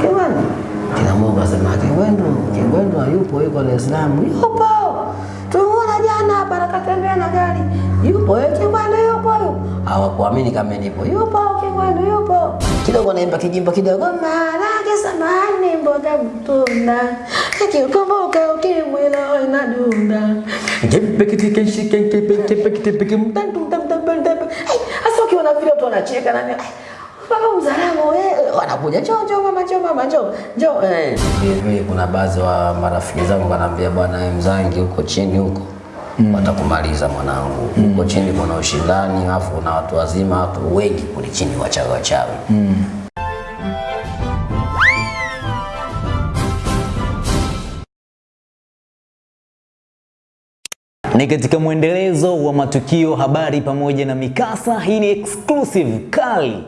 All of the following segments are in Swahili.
Kingwendu. Kila mmoja akasema Kingwendu, Kingwendu hayupo, yuko Dar es Salaam. Yupo. Tumeona jana hapa nakatembea na gari. Yupo, eh, Kingwendu yupo. Hawakuamini kama nipo. Yupo, Kingwendu yupo. Kidogo naimba kijimbo kidogo. Marage samani mboga mtunda. Kikumbuka ukimwi leo inadunda. Hasa ukiona vile watu wanacheka na Baba mzalamu eh, wanakuja njoo njoo mama njoo mama njoo njoo eh. Mimi kuna baadhi wa marafiki zangu wanaambia bwana wewe mzangi huko chini huko mm. watakumaliza mwanangu huko chini kuna ushindani alafu na watu wazima watu wengi kule chini wachawi wachawi mm. Ni katika mwendelezo wa matukio, habari pamoja na mikasa. Hii ni exclusive kali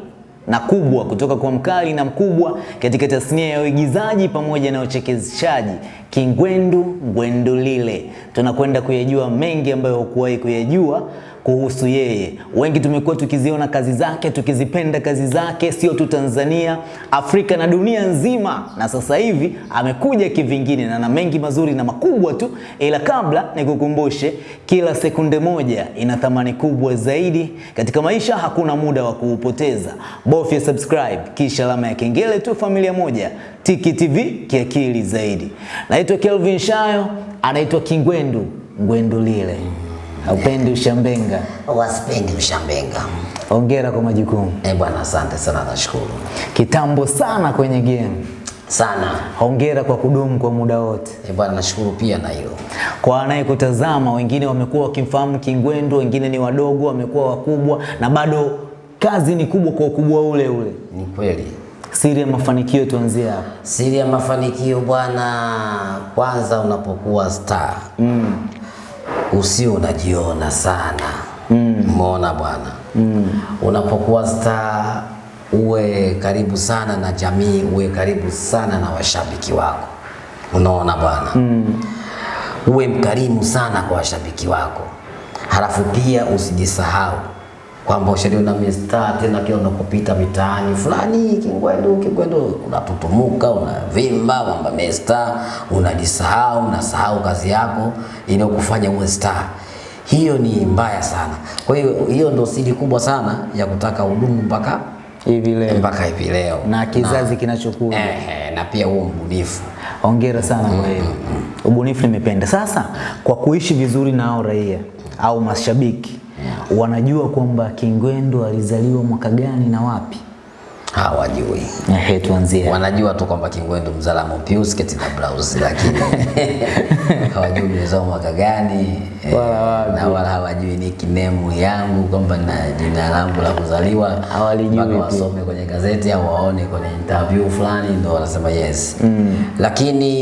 na kubwa kutoka kwa mkali na mkubwa katika tasnia ya uigizaji pamoja na uchekeshaji, Kingwendu Ngwendulile. Tunakwenda kuyajua mengi ambayo hukuwahi kuyajua kuhusu yeye. Wengi tumekuwa tukiziona kazi zake, tukizipenda kazi zake, sio tu Tanzania, Afrika na dunia nzima, na sasa hivi amekuja kivingine na na mengi mazuri na makubwa tu. Ila kabla nikukumbushe, kila sekunde moja ina thamani kubwa zaidi katika maisha. Hakuna muda wa kuupoteza, bofya subscribe kisha alama ya kengele tu. Familia moja, Tiki TV kiakili zaidi. Naitwa Kelvin Shayo, anaitwa Kingwendu Ngwendulile. Haupendi ushambenga. Wasipendi ushambenga. Hongera kwa majukumu. Eh bwana, asante sana, nashukuru Kitambo sana kwenye game. sana. Hongera kwa kudumu kwa muda wote. Eh bwana, nashukuru pia na hilo. Kwa anayekutazama, wengine wamekuwa wakimfahamu Kingwendu, wengine ni wadogo, wamekuwa wakubwa, na bado kazi ni kubwa kwa ukubwa ule ule. Ni kweli. Siri ya mafanikio tuanzie hapo. Siri ya mafanikio bwana, kwanza unapokuwa star mm. Usio unajiona sana. Umeona bwana? Mm. unapokuwa star uwe karibu sana na jamii, uwe karibu sana na washabiki wako, unaona bwana? Mm. uwe mkarimu sana kwa washabiki wako, halafu pia usijisahau kwamba ushaliona mista tena, kila unapopita mitaani fulani Kingwendu, Kingwendu, unatutumuka unavimba kwamba mesta, unajisahau, unasahau kazi yako inayokufanya uwe star. Hiyo ni mbaya sana. Kwa hiyo hiyo ndo siri kubwa sana ya kutaka udumu mpaka Hivi leo mpaka hivi leo na kizazi kinachokuja. eh, na pia huo mbunifu Hongera sana kwa hilo. Ubunifu nimependa. Sasa kwa kuishi vizuri nao raia au mashabiki wanajua kwamba Kingwendu alizaliwa mwaka gani na wapi? hawajui Ehe, tuanzie. wanajua tu kwamba Kingwendu mzalamo piu sketi na blouse, lakini hawajui nimezaliwa mwaka gani eh, Wala wapi. na wala hawajui ni kinemu yangu kwamba na jina langu la kuzaliwa, Hawalijui mpaka wasome kwenye gazeti au waone kwenye interview fulani ndio wanasema yes mm. Lakini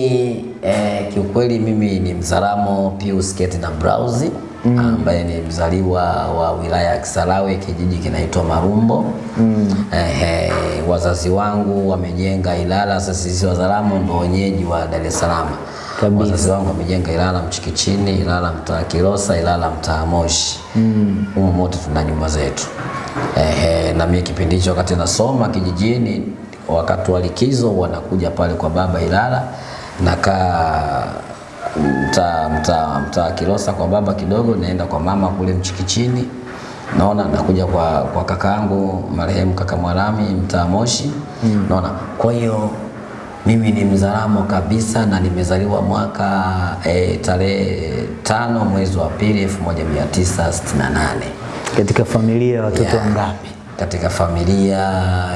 eh, kiukweli mimi ni mzalamo piu sketi na blouse mm. ambaye ni mzaliwa wa wilaya ya Kisarawe kijiji kinaitwa Marumbo mm. eh, wazazi wangu wamejenga Ilala. Sasa sisi Wazaramo ndo wenyeji wa Dar es Salaam. Wazazi wangu wamejenga Ilala Mchikichini, Ilala mtaa Kilosa, Ilala mtaa Moshi mm. humo mote tuna nyumba zetu eh, na mimi kipindi hicho wakati nasoma kijijini, wakati wa likizo wanakuja pale kwa baba Ilala nakaa mtaa mtaa mtaa Kilosa kwa baba kidogo, naenda kwa mama kule Mchikichini, naona nakuja kwa, kwa kaka yangu marehemu kaka Mwalami mtaa Moshi mm. naona. Kwa hiyo mimi ni Mzaramo kabisa na nimezaliwa mwaka e, tarehe tano mwezi wa pili 1968 Katika familia ya watoto wangapi? katika familia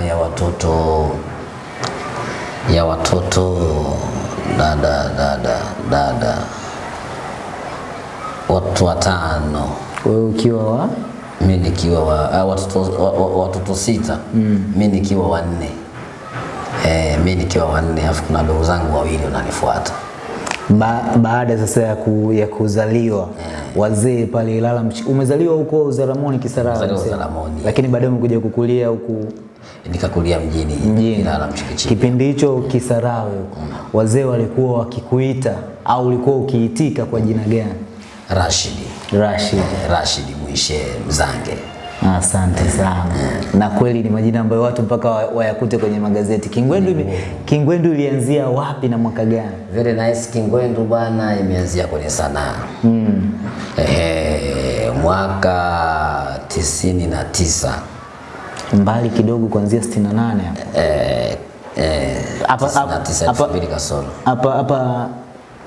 ya watoto ya watoto dada dada dada watu watano Wewe ukiwa wa mimi nikiwa wa, uh, watoto, wa, wa, watoto sita mm. mi nikiwa wanne eh, mimi nikiwa wanne afu kuna ndugu zangu wawili wananifuata ba, baada sasa ya, ku, ya kuzaliwa yeah. wazee pale Ilala umezaliwa huko Uzaramoni Kisarawe? Uzaramoni. lakini baadaye umekuja kukulia huku nikakulia mjini, mjini. Ilala Mchikichini. Kipindi hicho Kisarawe huko wazee walikuwa wakikuita au ulikuwa ukiitika kwa jina gani? Rashidi Rashid. eh, Rashidi Mwishe Mzange Asante sana. Na kweli ni majina ambayo watu mpaka wayakute kwenye magazeti. Kingwendu ime- Kingwendu ilianzia wapi na mwaka gani? Very nice Kingwendu bwana, imeanzia kwenye sanaa mm. Ehe, mwaka tisini na tisa Mbali kidogo kuanzia 68 hapa. eh, eh, Hapa- hapa- hapa hapa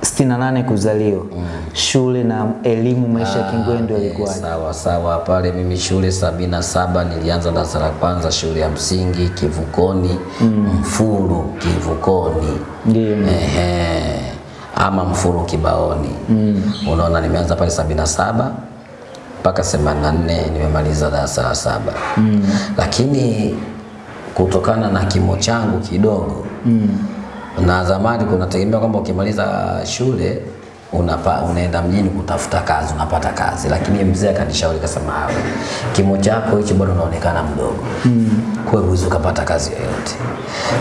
68 kuzaliwa. mm. Shule na elimu maisha ya Kingwendu yalikuwa yalikuwaje? Sawa sawa, pale mimi shule sabini na saba nilianza darasa la kwanza shule ya msingi Kivukoni mm. Mfuru Kivukoni Ndio. Ehe, ama Mfuru Kibaoni mm. unaona, nimeanza pale sabini na saba mpaka themanini na nne nimemaliza darasa la saba mm. lakini kutokana na kimo changu kidogo mm. na zamani kunategemea kwamba ukimaliza shule unapa, unaenda mjini kutafuta kazi unapata kazi, lakini mzee akanishauri kasema, hapo kimo chako hicho bado unaonekana mdogo mm. kwa hiyo ukapata kazi yoyote,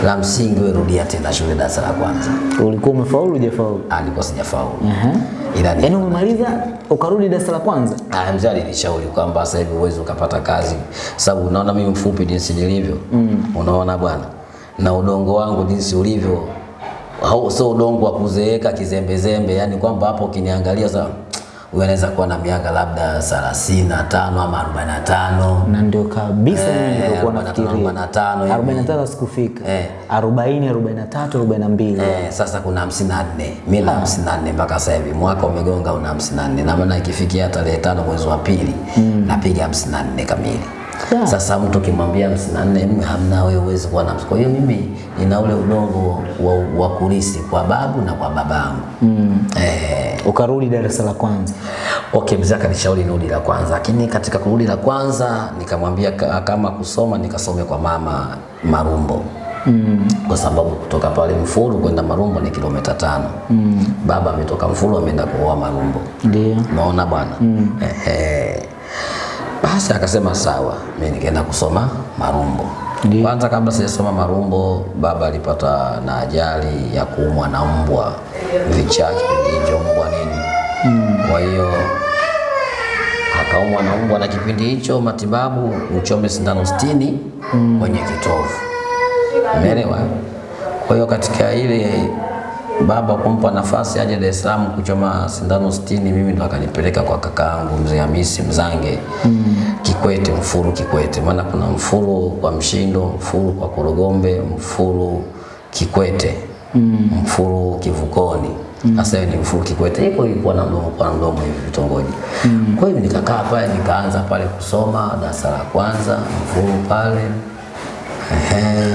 la msingi wewe rudia tena shule darasa la kwanza. Ulikuwa umefaulu hujafaulu? Alikuwa sijafaulu Aha. ila ni yani umemaliza ukarudi darasa la kwanza? Ah, mzee alinishauri kwamba sasa hivi uwezo ukapata kazi, sababu unaona mimi mfupi jinsi nilivyo mm. unaona bwana, na udongo wangu jinsi ulivyo, au sio udongo wa kuzeeka kizembezembe, yani kwamba hapo ukiniangalia sasa huyu anaweza kuwa na miaka labda 35 ama 45 Na ndio kabisa mimi Eh, nilikuwa 45, nafikiria. 45 45 sikufika. Eh. 40, 43, 42. Eh, sasa kuna 54 mimi na 54 mpaka sasa hivi mwaka umegonga una 54 na maana ikifikia tarehe tano mwezi wa pili napiga 54 kamili. Yeah. Sasa mtu kimwambia 54 mimi hamna wewe uwezi kuwa na kwa hiyo mimi nina ule udongo wa, wa kulisi kwa babu na kwa babangu. Eh, Ukarudi darasa la kwanza. Okay, mzee akanishauri nirudi la kwanza, lakini katika kurudi la kwanza nikamwambia ka- kama kusoma nikasome kwa mama Marumbo mm. kwa sababu kutoka pale Mfuru kwenda Marumbo ni kilomita tano mm. baba ametoka Mfuru ameenda kuoa Marumbo, Ndio. unaona bwana mm. Ehe. Basi akasema sawa, mimi nikaenda kusoma Marumbo. Ndiyo. Kwanza kabla sijasoma Marumbo, baba alipata na ajali ya kuumwa na mbwa vichaa, kipindi hicho mbwa nini. Kwa hiyo akaumwa na mbwa, na kipindi hicho matibabu uchome sindano sitini kwenye kitovu, umeelewa? Kwa hiyo katika ile baba kumpa nafasi aje Dar es Salaam kuchoma sindano sitini, mimi ndo akanipeleka kwa kakaangu mzee Hamisi Mzange mm. Kikwete, Mfuru Kikwete, maana kuna Mfuru kwa Mshindo, Mfuru kwa Korogombe, Mfuru Kikwete, mm. Mfuru Kivukoni. Sasa mm. ni Mfuru Kikwete, iko ilikuwa na mdomo kwa mdomo hivi vitongoji. Kwa hiyo nikakaa pale, nikaanza pale kusoma darasa la kwanza Mfuru pale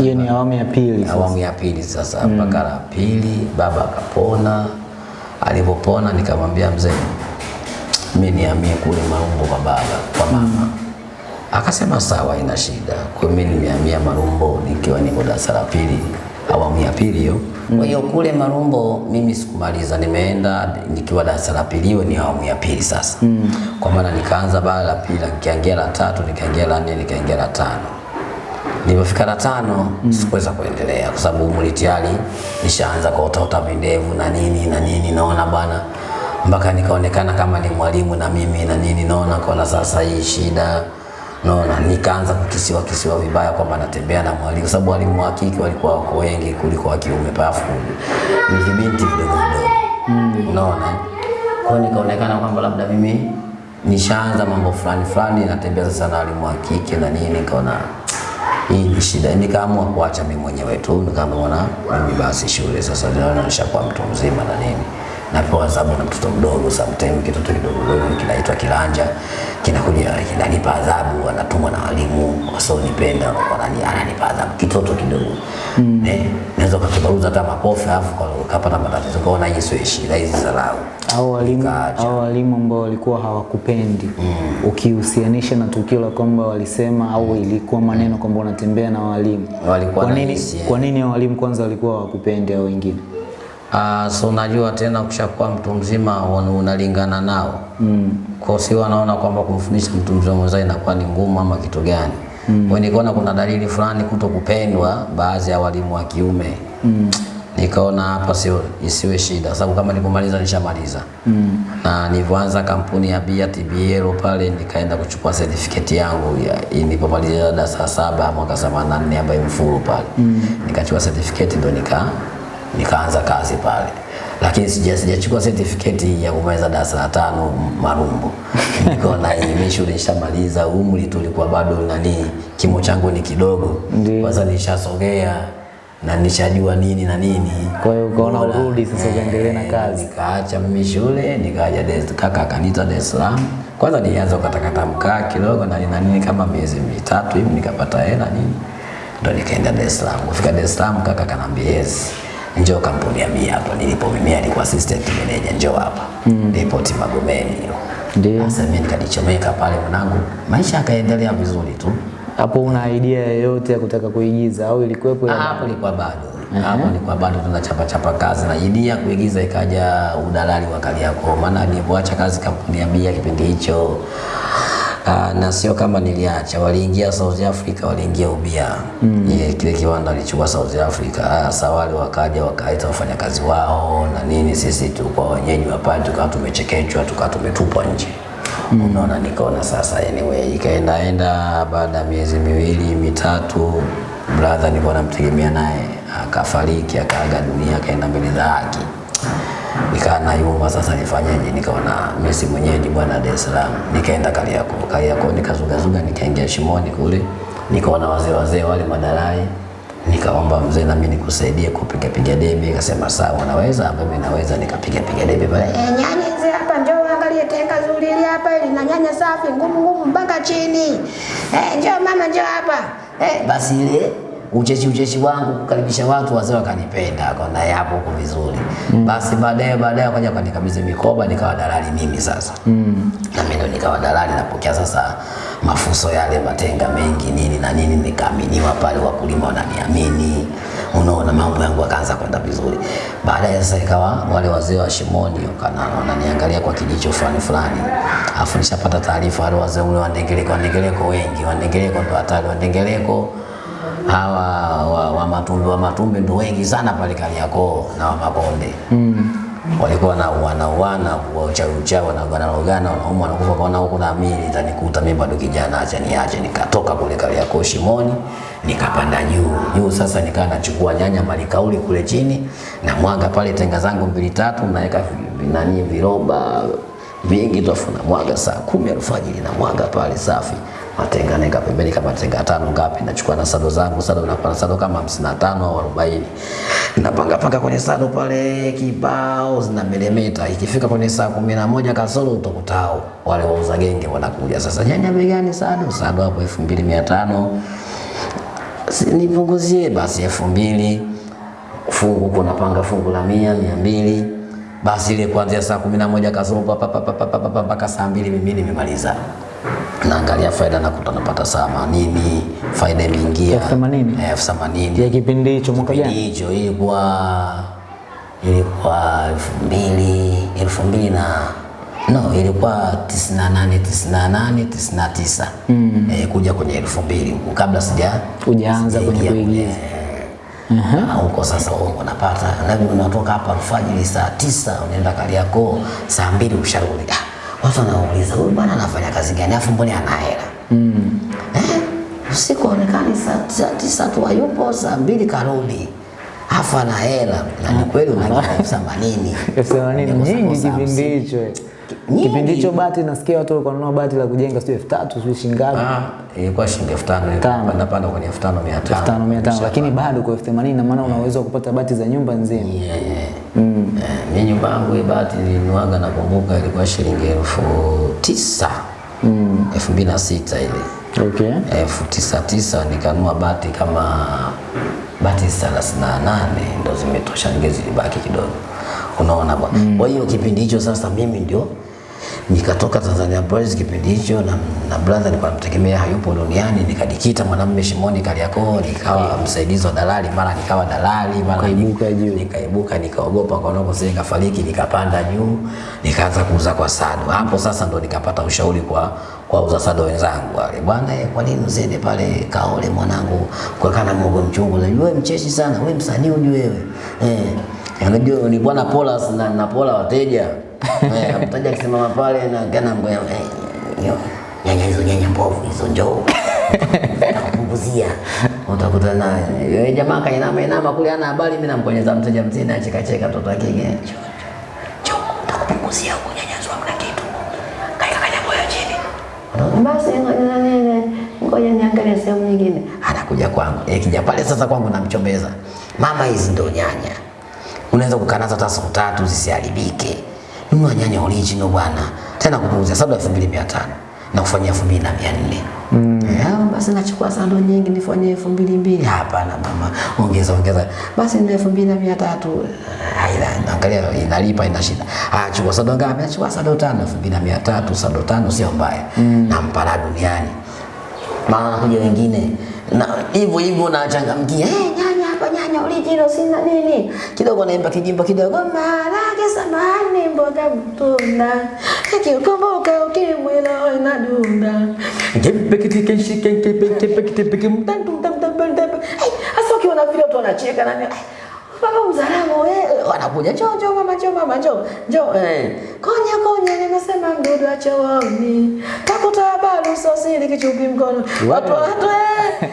Hiyo ni awamu ya pili. sasa. awamu ya pili sasa mpaka la pili baba akapona alipopona nikamwambia mzee mi niamie kule marumbo kwa baba kwa mama mm. akasema sawa ina shida kwa mimi mi nimehamia marumbo nikiwa niko darasa la pili awamu ya pili hiyo Mm. kwa hiyo kule marumbo mimi sikumaliza nimeenda nikiwa darasa la pili hiyo ni awamu ya pili sasa Mm. kwa maana nikaanza bara la pili nikaingia la tatu nikaingia la nne nikaingia la tano Nilipofika la tano mm. sikuweza kuendelea kwa sababu umri tayari nishaanza kuotota vindevu na nini na nini, naona bana. Mpaka nikaonekana kama ni mwalimu na mimi na nini, naona kona sasa hii shida. Naona nikaanza kukisiwa kisiwa vibaya kwamba natembea na mwalimu, kwa sababu walimu wa kike walikuwa wako wengi kuliko wa kiume, pafu. Ni vibinti vidogo vidogo, unaona eh? kwa nikaonekana kwamba labda mimi nishaanza mambo fulani fulani, natembea sasa na walimu wa kike na nini, nikaona hii ni shida. Nikaamua kuacha mimi mwenyewe tu, nikaamua na mimi basi shule sasa, nishakuwa mtu mzima na nini napewa adhabu na mtoto mdogo, sometimes kitoto kidogo kidogo kinaitwa kilanja, kinakuja kinanipa adhabu, anatumwa na walimu wasionipenda, wanani ananipa adhabu, kitoto kidogo. Mm. Eh, naweza kukibaruza hata makofi alafu kwa- kapata matatizo, kaona hii sio shida, hizi dharau au walimu au walimu ambao walikuwa hawakupendi. Mm. ukihusianisha na tukio la kwamba walisema au ilikuwa maneno kwamba unatembea na walimu. Walikuwa kwa nini kwa nini walimu kwanza walikuwa hawakupendi au wengine Ah, so unajua tena kushakuwa mtu mzima unalingana nao mm. kwa si wanaona kwamba kumfundisha mtu mzima mwenzao inakuwa ni ngumu ama kitu gani mm. kwa nikaona kuna dalili fulani kuto kupendwa baadhi ya walimu wa kiume mm. nikaona hapa sio isiwe shida, sababu kama nilipomaliza nishamaliza mm. na nilivyoanza kampuni ya bia TBL pale, nikaenda kuchukua certificate yangu ya nilipomaliza darasa saba mwaka 84 ambayo mfuru pale mm. nikachukua certificate ndo nika nikaanza kazi pale lakini sija sijachukua certificate ya kumaliza darasa la tano Marumbo. Nikaona mimi shule nishamaliza, umri tu ulikuwa bado nani, kimo changu ni kidogo, kwanza nishasogea na nishajua nini na nini. Kwa hiyo ukaona urudi sasa uendelee na eh, kazi. Nikaacha mimi shule nikaja kaka akaniita Dar es Salaam. Kwanza nilianza kukatakata mkaa kidogo na nina nini kama miezi mitatu hivi nikapata hela nini, ndo nikaenda Dar es Salaam. Kufika Dar es Salaam kaka kanambia yes, njoo kampuni ya mimi hapa nilipo mimi, alikuwa assistant manager, njoo hapa mm. depot Magomeni hiyo. Ndio. Sasa mimi nikadichomeka pale mwanangu, maisha yakaendelea vizuri tu. Hapo una idea yoyote ya kutaka kuigiza au ilikuwepo? Ya- hapo ilikuwa bado hapo ilikuwa bado tunachapa chapa kazi na idea kuigiza ikaja udalali wa Kariakoo, maana nilipoacha kazi kampuni ya bia kipindi hicho Uh, na sio kama niliacha, waliingia South Africa, waliingia ubia mm. Ile kile kiwanda alichukua South Africa. Sasa wale wakaja wakaita wafanyakazi wao na nini, sisi tulikuwa wenyeji wa pale, tukawa tumechekechwa, tukawa tumetupwa nje mm. Unaona, nikaona sasa, anyway, ikaendaenda. Baada ya miezi miwili mitatu, brother nilikuwa namtegemea naye akafariki, akaaga dunia, akaenda mbele za haki nikaa nayumba sasa nifanyeje? Nikaona mimi si mwenyeji bwana Dar es Salaam, nikaenda Kariakoo. Kariakoo nikazugazuga, nikaingia shimoni kule, nikaona wazee wazee wale madarai, nikaomba mzee na mimi nikusaidie kupiga piga debe. Akasema sawa, unaweza? Mimi naweza. Nikapiga piga debe pale, Eh, nyanya hizi hapa njoo uangalie tenga zuri hili hapa ili na nyanya safi ngumu ngumu mpaka chini. Eh, njoo mama njoo hapa. Eh, basi ile ucheshi ucheshi wangu kukaribisha watu, wazee wakanipenda, akaona yapo huko vizuri. Basi baadaye baadaye wakaja wakanikabidhi mikoba, nikawa dalali mimi sasa mm. na mimi ndo nikawa dalali, napokea sasa mafuso yale matenga mengi nini na nini, nikaaminiwa pale, wakulima wananiamini, unaona mambo yangu akaanza kwenda vizuri. Baadaye sasa ikawa wale wazee wa Shimoni wananiangalia kwa kijicho fulani fulani, afu nishapata taarifa wale wazee ule wandengeleko wandengeleko wengi, wandengeleko ndo hatari, wa Ndengeleko hawa wa, wa matumbi wa matumbi ndo wengi sana pale Kariakoo na wa Makonde mm. walikuwa na wanauana wa uchawi uchawi wanagana rogana wanauma wanakufa kaona huko na mimi itanikuta mimi bado kijana, acha niache. Nikatoka kule Kariakoo Shimoni nikapanda juu juu, sasa nikaa nachukua nyanya malikauli kule chini na mwaga pale tenga zangu mbili tatu, naweka nani viroba vingi tofu na mwaga saa kumi alfajiri na mwaga pale safi. Matenga naeka pembeni kama tenga tano ngapi, nachukua na sado zangu, sado na kwa sado kama hamsini na tano au arobaini. Napanga panga kwenye sado pale kibao zina milimita. Ikifika kwenye saa kumi na moja kasoro utokutao wale wauza genge wanakuja. Sasa, nyanya bei gani? Sado? Sado hapo elfu mbili mia tano. Si- nipunguzie basi elfu mbili. Fungu huko napanga fungu la mia mia mbili basi ile kuanzia saa kumi na moja kasoro papa mpaka saa mbili mimi nimemaliza. Naangalia faida nakuta napata saa themanini, faida imeingia. Elfu themanini? Eh, elfu ya kipindi hicho mwaka jana. Hicho ilikuwa ilikuwa elfu mbili elfu mbili na no, ilikuwa tisini na nane tisini na nane tisini na tisa. Mm. E, kuja kwenye elfu mbili. Kabla sija ujaanza kwenye kuigiza Ah, huko sasa huko unapata labda unatoka hapa alfajiri saa tisa unaenda Kariakoo saa mbili usharudi. Ah, watu wanauliza huyu bwana anafanya kazi gani? Afu mbona ana hela? Eh? Usiku aonekani saa tisa tu hayupo, saa mbili karudi. Afu ana hela. Na ni kweli unalipa elfu themanini elfu themanini nyingi kipindi hicho. Kipindi hicho bati nasikia watu walikuwa wanunua bati la kujenga sio elfu tatu sio shilingi ngapi? Ah, ilikuwa shilingi elfu tano panda panda kwenye elfu tano mia tano elfu tano mia tano lakini bado kwa elfu themanini na maana yeah. unaweza kupata bati za nyumba nzima. Yeah, yeah. Eh, mi nyumba yangu bati nilinuaga nakumbuka ilikuwa shilingi elfu tisa elfu mbili na sita ile Okay. elfu tisa tisa nikanua bati kama bati thelathini na nane ndo zimetosha, ngezi zilibaki kidogo, unaona bwana. Mm. Kwa hiyo kipindi hicho sasa mimi ndio nikatoka Tanzania Boys kipindi hicho na, na brother nilikuwa namtegemea hayupo duniani, nikajikita mwanamume Shimoni Kariakoo, nikawa msaidizi wa dalali, mara nikawa dalali, mara nikaibuka juu. nikaibuka nikaogopa kwa nako sasa nikafariki, nikapanda juu, nikaanza kuuza kwa sado. Hapo sasa ndo nikapata ushauri kwa kwa uza sado wenzangu wale, bwana eh, kwa nini usiende pale Kaole mwanangu kwa kana mwogo mchungu? Wewe mcheshi sana, wewe msanii ujue wewe eh, unajua ni bwana pola na, na pola wateja. Eh, mteja akisimama pale na kana ngoja eh, nyanya hizo nyanya mbovu hizo njoo. Kupunguzia utakuta naye. Yeye jamaa kainama inama kule ana habari, mimi namponyeza mteja mzee na cheka cheka mtoto wake ngine. njoo utakupunguzia huko nyanya zwa mna kitu. Kaika kanya moyo chini. Basi ngoja niangalie sehemu nyingine. Anakuja kwangu. Kija pale sasa kwangu namchombeza. Mama hizi ndo nyanya unaweza kukanaza hata siku tatu zisiharibike. Nunua nyanya original bwana. Tena kupunguza sabda elfu mbili mia tano. Na kufanyia elfu mbili na mia nne. Mm. basi nachukua sando nyingi nifanyie elfu mbili mbili. Hapana mama. Ongeza ongeza. Basi ni elfu mbili na mia tatu. Haina, angalia inalipa ina shida. Ah chukua sando ngapi? Achukua sando mbili na mia tatu sando tano sio mbaya. Mm. nampa la duniani. Maana wanakuja wengine na hivyo hivyo nachangamkia. Hey, nyanya hapa nyanya original sina nini. Kidogo naimba kijimbo kidogo. Marage samani mboga mtunda. Kikumbuka ukimwi leo inadunda hasa ukiona vile watu wanacheka nani baba mzalamu wewe wanakuja njoo njoo mama njoo mama njoo njoo. Eh konya konya nimesema mdudu wa chooni takuta balu usosili kichupi mkono. Watu watu eh.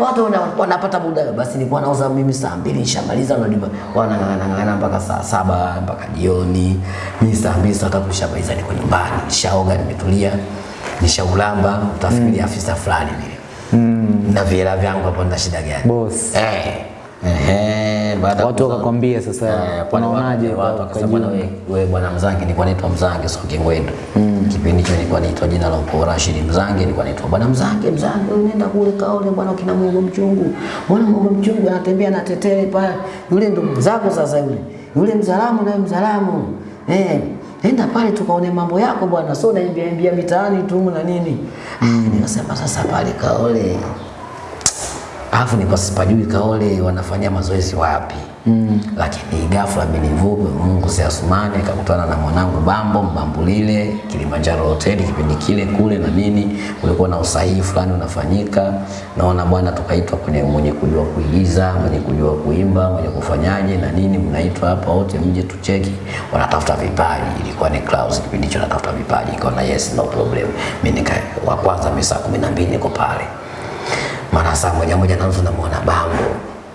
Watu wana- wanapata muda basi nilikuwa nauza mimi saa mbili nishamaliza wanalipa wanang'ang'ana mpaka saa saba mpaka jioni. Mimi saa mbili saa tatu nishamaliza niko nyumbani. Nishaoga nimetulia nishaulamba utafikiri afisa fulani vile. Na viela vyangu hapo nina shida gani? Boss. eh Ehe, baada ya Watu wakakwambia sasa, Eh, unaonaje watu- kwa- watu wakasema wewe wewe bwana Mzange, nilikuwa naitwa Mzange sio Kingwendu. Kipindi hicho nilikuwa naitwa jina la ukoo Rashid Mzange, nilikuwa naitwa bwana Mzange, Mzange unaenda kule Kaole bwana kina Mungu mchungu. Bwana Mungu mchungu anatembea na tetele pale. Yule ndo mzako sasa yule. Yule mzalamu na mzalamu. Eh, enda pale tukaone mambo yako bwana, sio naimbia imbia mitaani tu na nini. Ah, nikasema sasa pale Kaole alafu sipajui Kaole wanafanya mazoezi wapi mm. Lakini ghafla amenivuka Mungu si Asumani, akakutana na mwanangu Bambo Mbambulile Kilimanjaro hoteli kipindi kile kule na nini, kulikuwa na usahihi fulani unafanyika, naona bwana, tukaitwa kwenye mwenye kujua kuigiza, mwenye kujua kuimba, mwenye kufanyaje na nini, mnaitwa hapa wote mje tucheki, wanatafuta vipaji. Ilikuwa ni Clouds kipindi hicho, natafuta vipaji, nikaona yes, no problem. Mimi nika wa kwanza, mimi saa kumi na mbili niko pale mara saa moja moja na nusu namuona Bambo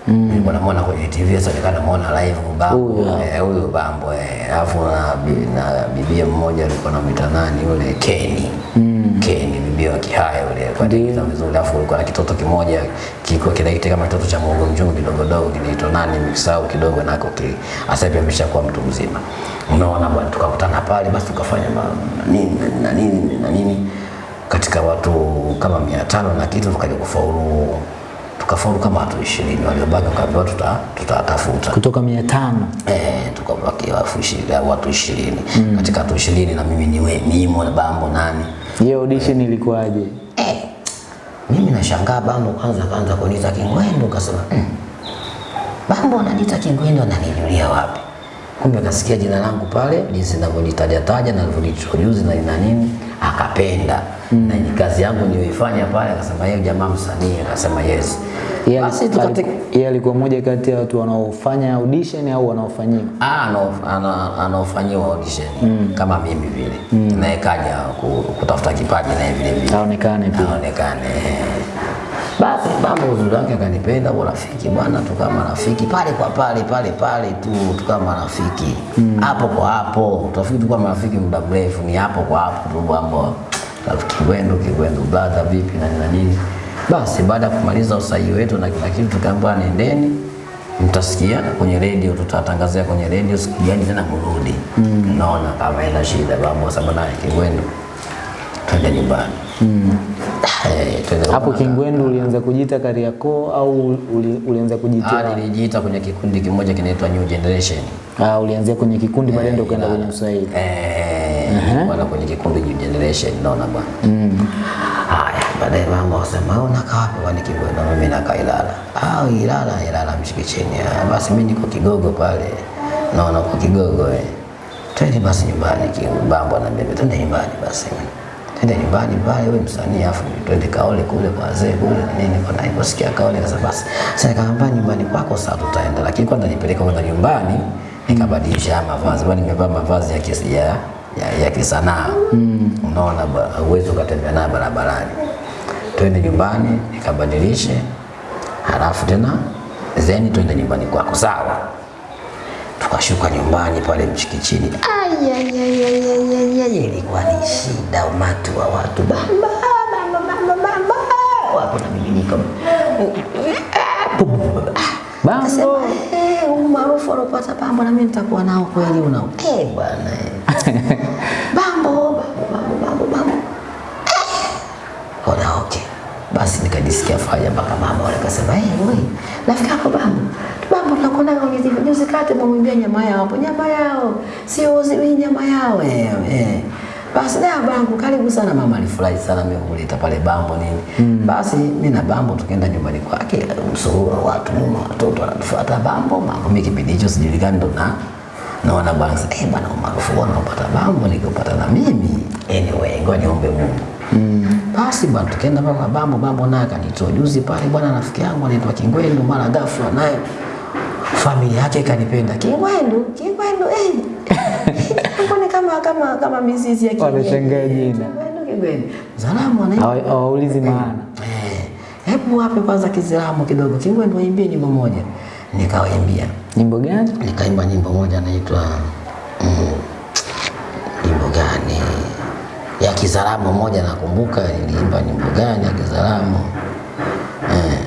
mm. nilikuwa namuona kwenye TV sasa nikawa namuona live Bambo Huyo. eh, Bambo eh, alafu na, na bibia mmoja alikuwa anamwita nani yule Keni mm. Keni bibia wa Kihaya yule kwa Ndio. vizuri, alafu alikuwa na kitoto kimoja kilikuwa kinaita kama kitoto cha Mungu mjungu kidogo dogo kinaitwa nani msahau kidogo nako ki sasa hivi ameshakuwa mtu mzima. Unaona bwana, tukakutana pale basi tukafanya nini na nini na nini na nini katika watu kama mia tano na kitu tukaja kufaulu tukafaulu kama watu ishirini. Waliobaki wakaambiwa tuta tutatafuta. Kutoka mia tano? Eh, tukabaki watu ishirini watu ishirini. Katika watu ishirini na mimi niwe nimo na Bambo nani? Hiyo audition ilikuwaje? eh, mimi nashangaa Bambo kwanza kaanza kuniita Kingwendu, kasema mm, Bambo ananiita Kingwendu, ananijulia wapi? Kumbe akasikia jina langu pale jinsi ninavyolitaja taja na nilivyoliintroduce na ina nini, akapenda na ni kazi yangu niliyoifanya pale, akasema yeye jamaa msanii, akasema yes. Yeye Basi ali- yeye alikuwa mmoja kati ya watu wanaofanya audition au wanaofanyiwa? Ah, anaofanyiwa audition kama mimi vile mm. naye kaja kutafuta kipaji naye vile vile Aonekane pia. aonekane. Basi mambo uzuri wake akanipenda, urafiki bwana, tukawa marafiki pale kwa pale pale pale tu, tukawa marafiki hapo mm. kwa hapo. Tafiki tukawa marafiki muda mrefu, ni hapo kwa hapo tu, Bambo rafiki kiwendo, Kigwendu brother, vipi na nini nini. Basi baada ya kumaliza usahihi wetu na kila kitu, tukaambiwa nendeni mtasikia kwenye redio, tutatangazia kwenye redio siku gani tena mrudi. Naona kama ina shida Bambo, sababu naye kiwendo twende nyumbani. Mm. twende Hapo nyumbani. Kingwendu ulianza kujiita Kariakoo au uli, ulianza Ah, nilijiita kwenye kikundi kimoja kinaitwa New Generation. ah, ulianzia kwenye kikundi baadaye ndio ukaenda kwenye uswahili? Eh, bwana kwenye kikundi New Generation naona bwana. Haya, baadaye mama wasema wewe unakaa wapi bwana Kigwena? Mimi nakaa Ilala. Ah, Ilala, Ilala Mchikichini. Ah, basi mimi niko Kigogo pale. Naona kwa Kigogo eh. Twende basi nyumbani Kibambo na mimi twende nyumbani basi. twende nyumbani pale, wewe msanii, afu twende kaole kule kwa wazee kule nini. Kwa niliposikia kaole kasa basi, sasa nikamwambia nyumbani kwako, sasa tutaenda, lakini kwanza nipeleka kwanza nyumbani nikabadilisha mavazi, bali nimevaa mavazi ya kisi ya ya, ya kisanaa mm. Unaona uwezo ukatembea nayo barabarani, twende nyumbani nikabadilishe, halafu tena zeni twende nyumbani kwako, sawa. Tukashuka nyumbani pale Mchikichini, ilikuwa ni shida, umati wa watu, bamba wapo na Bambo. Akasema, "Eh, maarufu alopata Bambo na mimi nitakuwa nao kweli unao. Eh bwana. Bambo, Bambo, Bambo. Eh. Ona okay. Basi nikajisikia faraja mpaka mama wale akasema, "Eh, wewe, nafika hapo Bambo. Bambo tunakwenda TV. Juzi kati mwambia nyama yao hapo, nyama yao. Sio uzi nyama yao eh, eh. Basi na bangu karibu sana mama alifurahi sana mimi kuleta pale Bambo nini. Mm. Basi mimi na Bambo tukaenda nyumbani kwake, msururu wa watu mama watoto wanatufuata Bambo, mambo mimi kipindi hicho sijulikani ndo na naona bwana sasa eh bwana umaarufu wao unapata Bambo nikipata na mimi. Anyway, ngoja niombe Mungu. Mm. Basi bwana tukaenda pale kwa Bambo, Bambo naye akanitoa juzi pale bwana rafiki yangu anaitwa Kingwendu mara ghafla naye familia yake ikanipenda Kingwendu, Kingwendu eh. Mbona kama kama kama mizizi ya Kingwendu. Wameshangaa jina. Kingwendu, Kingwendu. Salamu anaitwa Hawaulizi maana. Eh, hebu wape kwanza Kiislamu kidogo, Kingwendu waimbie nyimbo moja. Nikawaimbia, Nyimbo gani? nikaimba nyimbo moja naitwa mm, nyimbo gani ya Kizaramo moja, nakumbuka niliimba nyimbo gani ya Kizaramo eh,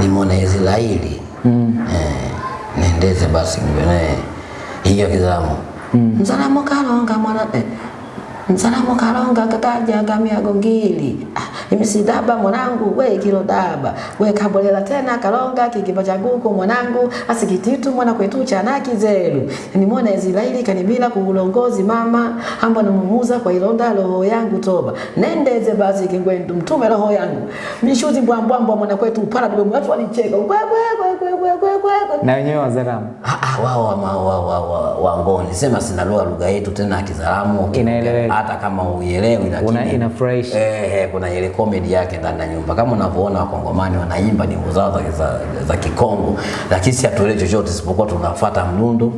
nimwona Israeli mm. eh, nendeze basi ngene hiyo Kizaramo mm. Mzaramo kalonga mwana eh, Msalamu kalonga kataja gamiago gongili. ah, mwanangu we kilo daba. We kabolela tena kalonga kikipa guku mwanangu asikititu mwana kwetu chana kizelu nimwona Israeli kanibila kuulongozi mama. Ambo namumuza kwa ilonda roho yangu toba. Nendeze basi kingwendu mtume roho yangu. Mishuti mbwambwambwa mwana kwetu upala bibe mwatu walicheka. Kwe kwe kwe Na wenyewe Wazaramu. Ah, ah, wao wa, wa, wa, wa, wa ngoni. Sema sina lugha lugha yetu tena ya Kizaramo hata kama uielewi lakini inafurahisha. eh, eh, kuna ile comedy yake ndani ya nyumba. Kama unavyoona wakongomani wanaimba nyimbo zao za, za, za Kikongo. Lakini si hatuelewi chochote isipokuwa tunafuata mdundo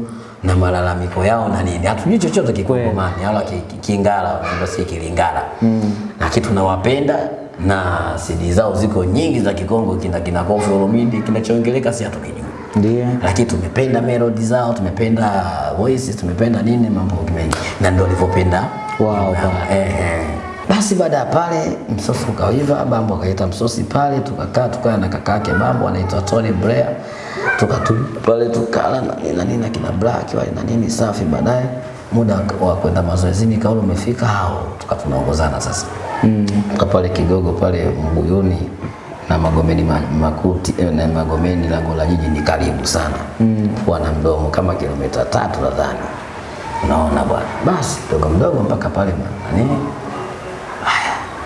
na malalamiko yao na nini. Hatujui chochote Kikongomani. Wala ki- ki- Kingala wanaimba si Kilingala. Mm. lakini tunawapenda na CD zao ziko nyingi za Kikongo kina kina Kofi Olomide kinachoongeleka si hatukijui Ndio. lakini tumependa melody zao, tumependa voices, tumependa nini mambo mengi, na ndio walivyopenda Wow, mambo eh, eh. Basi baada ya pale msosi ukaiva, Bambo akaita msosi pale, tukakaa tukaa na kaka yake Bambo anaitwa Tony Blair, tukatulia pale tukala na nini na nini kina Black wale na nini safi. Baadaye muda wa kwenda mazoezini kauli umefika, hao tuka tunaongozana sasa mm. kapale pale Kigogo pale Mbuyuni na Magomeni ma, Makuti eh, na Magomeni lango la jiji ni karibu sana mm. wana na mdomo kama kilomita tatu nadhani, unaona bwana. Basi mdogo mdogo mpaka pale nani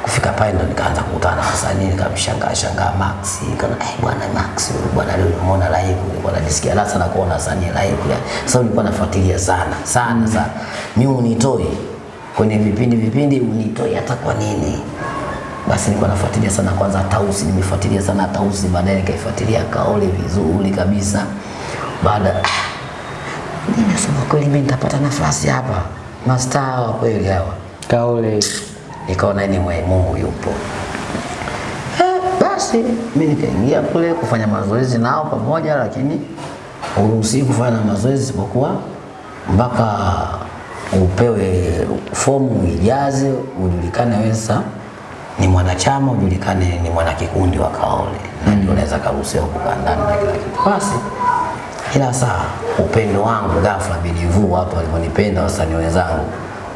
kufika pale ndo nikaanza kukutana na wasanii, nikamshangaa shangaa Max, kana eh, bwana Max bwana leo nimeona live, nilikuwa najisikia raha sana kuona wasanii live. ya. Sasa nilikuwa nafuatilia sana sana sana, mimi unitoi kwenye vipindi vipindi, unitoi hata kwa nini? Basi nilikuwa nafuatilia sana kwanza Tausi, nimefuatilia sana Tausi, baadaye nikaifuatilia Kaole vizuri kabisa. Baada nimesema nasema kweli, mimi nitapata nafasi hapa, mastaa wa kweli hawa Kaole. nikaona mwe Mungu yupo. Eh, basi mimi nikaingia kule kufanya mazoezi nao pamoja, lakini uruhusi kufanya mazoezi isipokuwa mpaka upewe fomu ijaze, ujulikane wewe ni mwanachama, ujulikane ni mwanakikundi wa Kaole, na ndio unaweza karuhusiwa kukaa ndani na kila kitu. Basi ila saa upendo wangu ghafla bilivu watu walivyonipenda wasanii wenzangu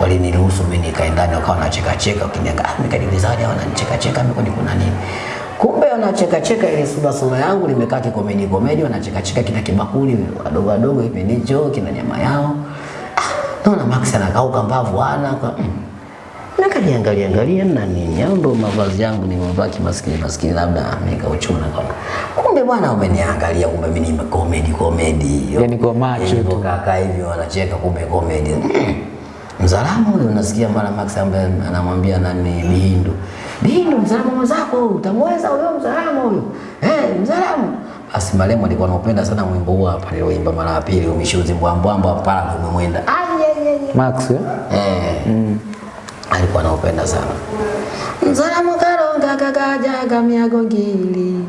waliniruhusu mimi nikae ndani, wakawa wanacheka cheka, ukiniangalia ah, nikajiuliza wale wananicheka cheka mimi kwani kuna nini? Kumbe wanacheka cheka ile sura sura yangu nimekaa kikomedi komedi, wanacheka cheka kina kibakuli wadogo wadogo hivi ndicho kina nyama yao. Ah, naona Max anakauka mbavu ana kwa mm. Nikajiangalia angalia na nini, au ndo mavazi yangu nimevaa kimaskini maskini, labda nikauchuna kwa kumbe bwana, umeniangalia kumbe mimi ni comedy comedy, Yaani kwa macho tu. Kaka hivyo wanacheka, kumbe comedy Mzalamu huyo unasikia mara Max ambaye anamwambia nani Bihindu. Bihindu mzalamu mwenzako utamweza huyo mzalamu huyo. Eh, mzalamu. Basi marehemu alikuwa anaupenda sana mwimbo huo hapa nilioimba mara ya pili umishuzi mbwambwamba mpala umemwenda. Ayeyeye. Max eh? Eh. Mm. Alikuwa anaupenda sana. Mzalamu karonga kakajaga miago ngili.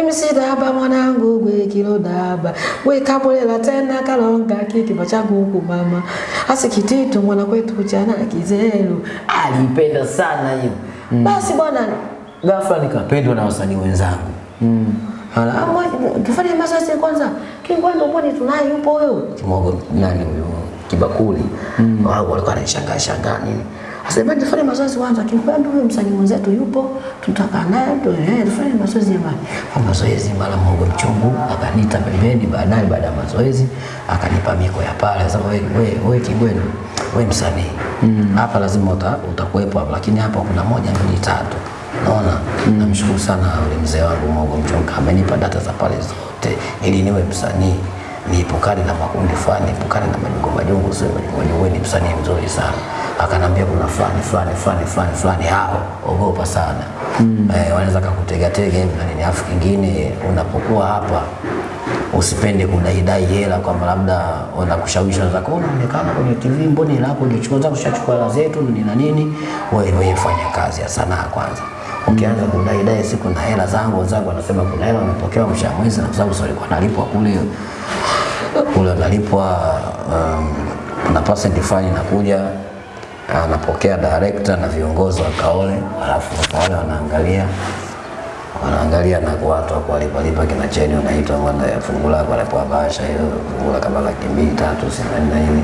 Imisidaba mwanangu gwe kilodaba gwe kabulela tena kalonga kikiba bacha nguku mama. Asikititu mwana kwetu chana kizelu. Alipenda sana hiyo. Basi bwana. Ghafla nikapendwa na wasanii wenzangu. Mm. kifanya mazoezi kwanza? Kingwendo mbona tunaye yupo huyo kimogo nani huyo kibakuli mm. wao walikuwa wanashangaa shangaa nini Asema tufanye mazoezi kwanza, kimpendo huyo msanii mwenzetu yupo, tutakaa naye tu eh, tufanye mazoezi jamani. Kwa mazoezi mara Mungu mchungu akanita pembeni, baadaye baada ya mazoezi akanipa miko ya pale. Sasa wewe wewe wewe Kigwenu, wewe msanii hapa lazima uta, utakuwepo hapa, lakini hapa kuna moja mbili tatu. Naona mm. namshukuru sana yule mzee wangu Mungu mchungu amenipa data za pale zote ili niwe msanii niepukane na makundi fulani, niepukane na majungu majungu, sio majungu majungu, wewe ni msanii mzuri sana. Akanambia kuna fulani fulani fulani fulani fulani, hao ogopa sana mm. Eh, wanaweza kukutega tega hivi na nini. Afu kingine unapokuwa hapa usipende kudaidai hela kwamba labda wanakushawishi wanaweza kuona unaonekana kwenye TV, mbona hela yako ulichukua zako ushachukua hela zetu ni na nini. Wewe wewe fanya kazi ya sanaa kwanza. Ukianza kudaidai siku na hela zangu, wenzangu wanasema kuna hela umepokewa mshahara mwezi, na kwa sababu sio alikuwa analipwa kule kule unalipwa um, na percent fulani inakuja anapokea director na viongozi wa Kaole, alafu Kaole wanaangalia wanaangalia na watu wa kuwalipa lipa kina cheni wanaitwa mwanda ya fungu lako anapewa bahasha hiyo fungu la kama laki mbili tatu sitini na nini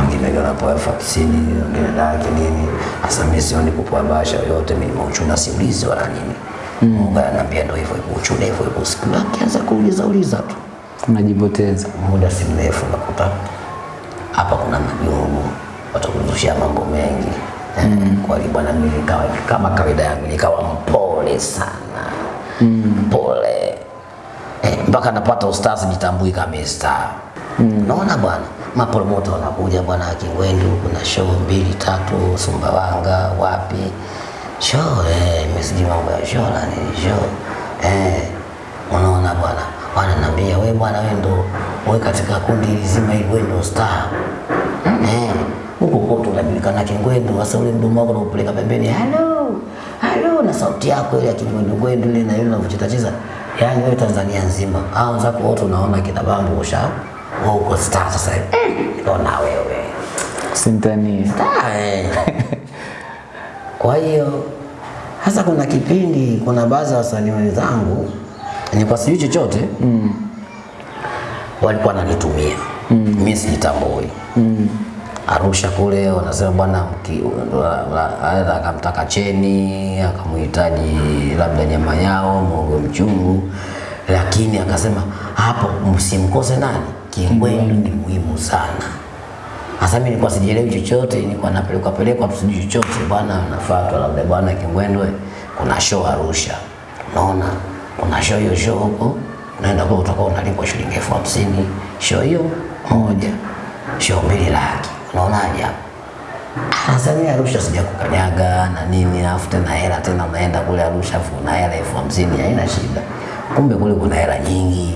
wengine wanapewa elfu hamsini wengine laki nini. Hasa mimi sioni kupoa bahasha yoyote, mimi mauchuna siulizi wala nini. Mungu ananiambia ndio hivyo hivyo, uchune hivyo hivyo, siku akianza kuuliza uliza tu Unajipoteza. muda si mrefu nakuta hapa kuna majungu, watakuzushia mambo mengi mm. Kwa hiyo bwana, mimi nikawa kama kawaida yangu nikawa mpole sana mm. mpole eh, mpaka napata ustazi nitambui kama star mm. Naona bwana, mapromoto wanakuja bwana, Kingwendu kuna show mbili tatu, Sumbawanga wapi show eh, mesiji mambo ya show na nini show eh, unaona bwana wananiambia we bwana, wewe ndo wewe katika kundi zima hili wewe ndo star. Eh, huko kote unajulikana Kingwendu. Sasa ule mdomo wako unaupeleka pembeni, hello hello, na sauti yako ile ya Kingwendu Gwendu ile na ile unavyocheza cheza, yani wewe Tanzania nzima, au zako wote unaona kina Bambu usha wewe uko star sasa hivi. Mm, nikaona wewe. Sintani. Star eh. Kwa hiyo hasa kuna kipindi, kuna baadhi ya wasanii wenzangu nilikuwa sijui chochote mm. walikuwa wananitumia mm. mimi sijitambui mm. Arusha kule wanasema bwana, akamtaka cheni akamhitaji labda nyama yao mogo mchungu, lakini akasema hapo msimkose nani, Kingwendu ni muhimu sana. Sasa mimi nilikuwa sijielewi chochote, nilikuwa napelekwa pelekwa sijui chochote, bwana nafuatwa labda bwana Kingwendwe, kuna show Arusha, unaona kuna show hiyo show huko, unaenda kwa utakuwa unalipwa shilingi elfu hamsini. Show hiyo moja, show mbili laki, unaonaje hapo? Mimi Arusha sija kukanyaga na nini, alafu tena hela tena, unaenda kule Arusha afu una hela elfu hamsini haina shida. Kumbe kule kuna hela nyingi,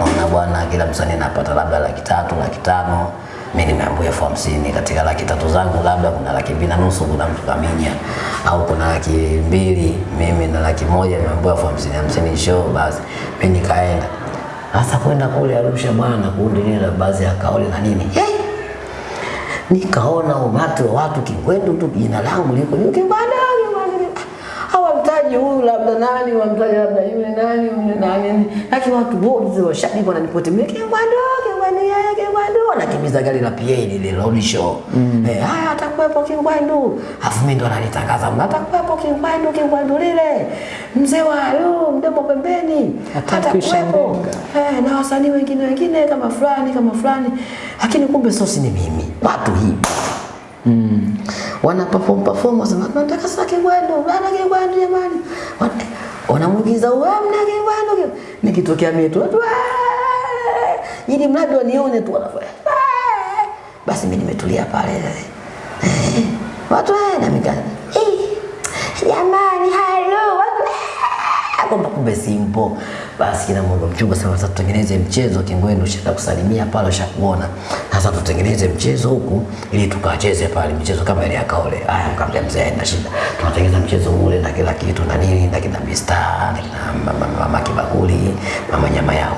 unaona bwana, kila msanii anapata labda laki tatu laki tano mimi nimeambiwa elfu hamsini katika laki tatu zangu, labda kuna laki mbili na nusu kuna mtu kaminya, au kuna laki mbili mimi na laki moja nimeambiwa elfu hamsini hamsini show. Basi mimi nikaenda hasa kwenda kule Arusha bwana, kundi lile la baadhi ya kauli na nini hey! nikaona umati wa watu kikwendu tu jina langu liko juu Kingwendu. hawamtaji huyu labda nani, wamtaji labda yule nani yule nani, lakini watu wote washabiki wananipotemea Kingwendu, Kingwendu, yeye Kingwendu, anakimbiza gari la PA lile road show eh, haya atakuwepo Kingwendu, afu mimi ndo ananitangaza atakuwepo Kingwendu, Kingwendu lile? Mzee wa yo mdomo pembeni. Atakuwepo. eh, na wasanii wengine wengine kama fulani kama fulani, lakini kumbe sosi ni mimi, watu hivi mm. wana perform perform, wasema tunataka sasa Kingwendu, bana Kingwendu jamani, Wana- wanamuigiza wewe mna Kingwendu, nikitokea mimi tu watu "Wee!" Ili mradi wanione tu wanafanya. Basi mimi nimetulia pale. Watu wewe na mikana eh, jamani, watu eh, kwamba kumbe simpo. Basi kina Mungu mchumba sasa, sasa tutengeneze mchezo Kingwendu, kusalimia pale, ushakuona sasa, tutengeneze mchezo huku ili tukacheze pale mchezo kama ile ya kaole. Haya, nikamwambia mzee, haina shida, tunatengeneza mchezo ule na kila kitu na nini na kina Mista na kina mama, mama kibakuli mama nyama yao,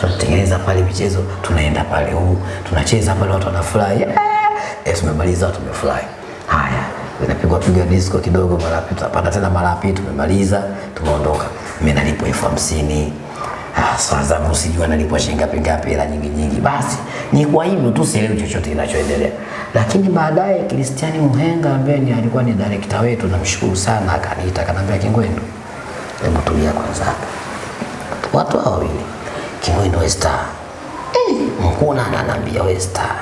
tunatengeneza pale michezo, tunaenda pale huu tunacheza pale, watu wanafurahi yeah! Eh, tumemaliza, watu wamefurahi. Haya, inapigwa piga disco kidogo, mara pili tunapanda tena, mara pili tumemaliza, tumeondoka. Mimi nalipwa elfu hamsini Ah, saa zangu sijui nalipwa shilingi ngapi ngapi, hela nyingi nyingi. Basi ni kwa hivyo tu, sielewi chochote kinachoendelea. Lakini baadaye Kristiani Muhenga ambaye ni alikuwa ni director wetu, namshukuru sana, akaniita akaniambia, Kingwendu, hebu tulia kwanza. Watu hao wawili Kingwendu we star, mkuu na ananiambia we star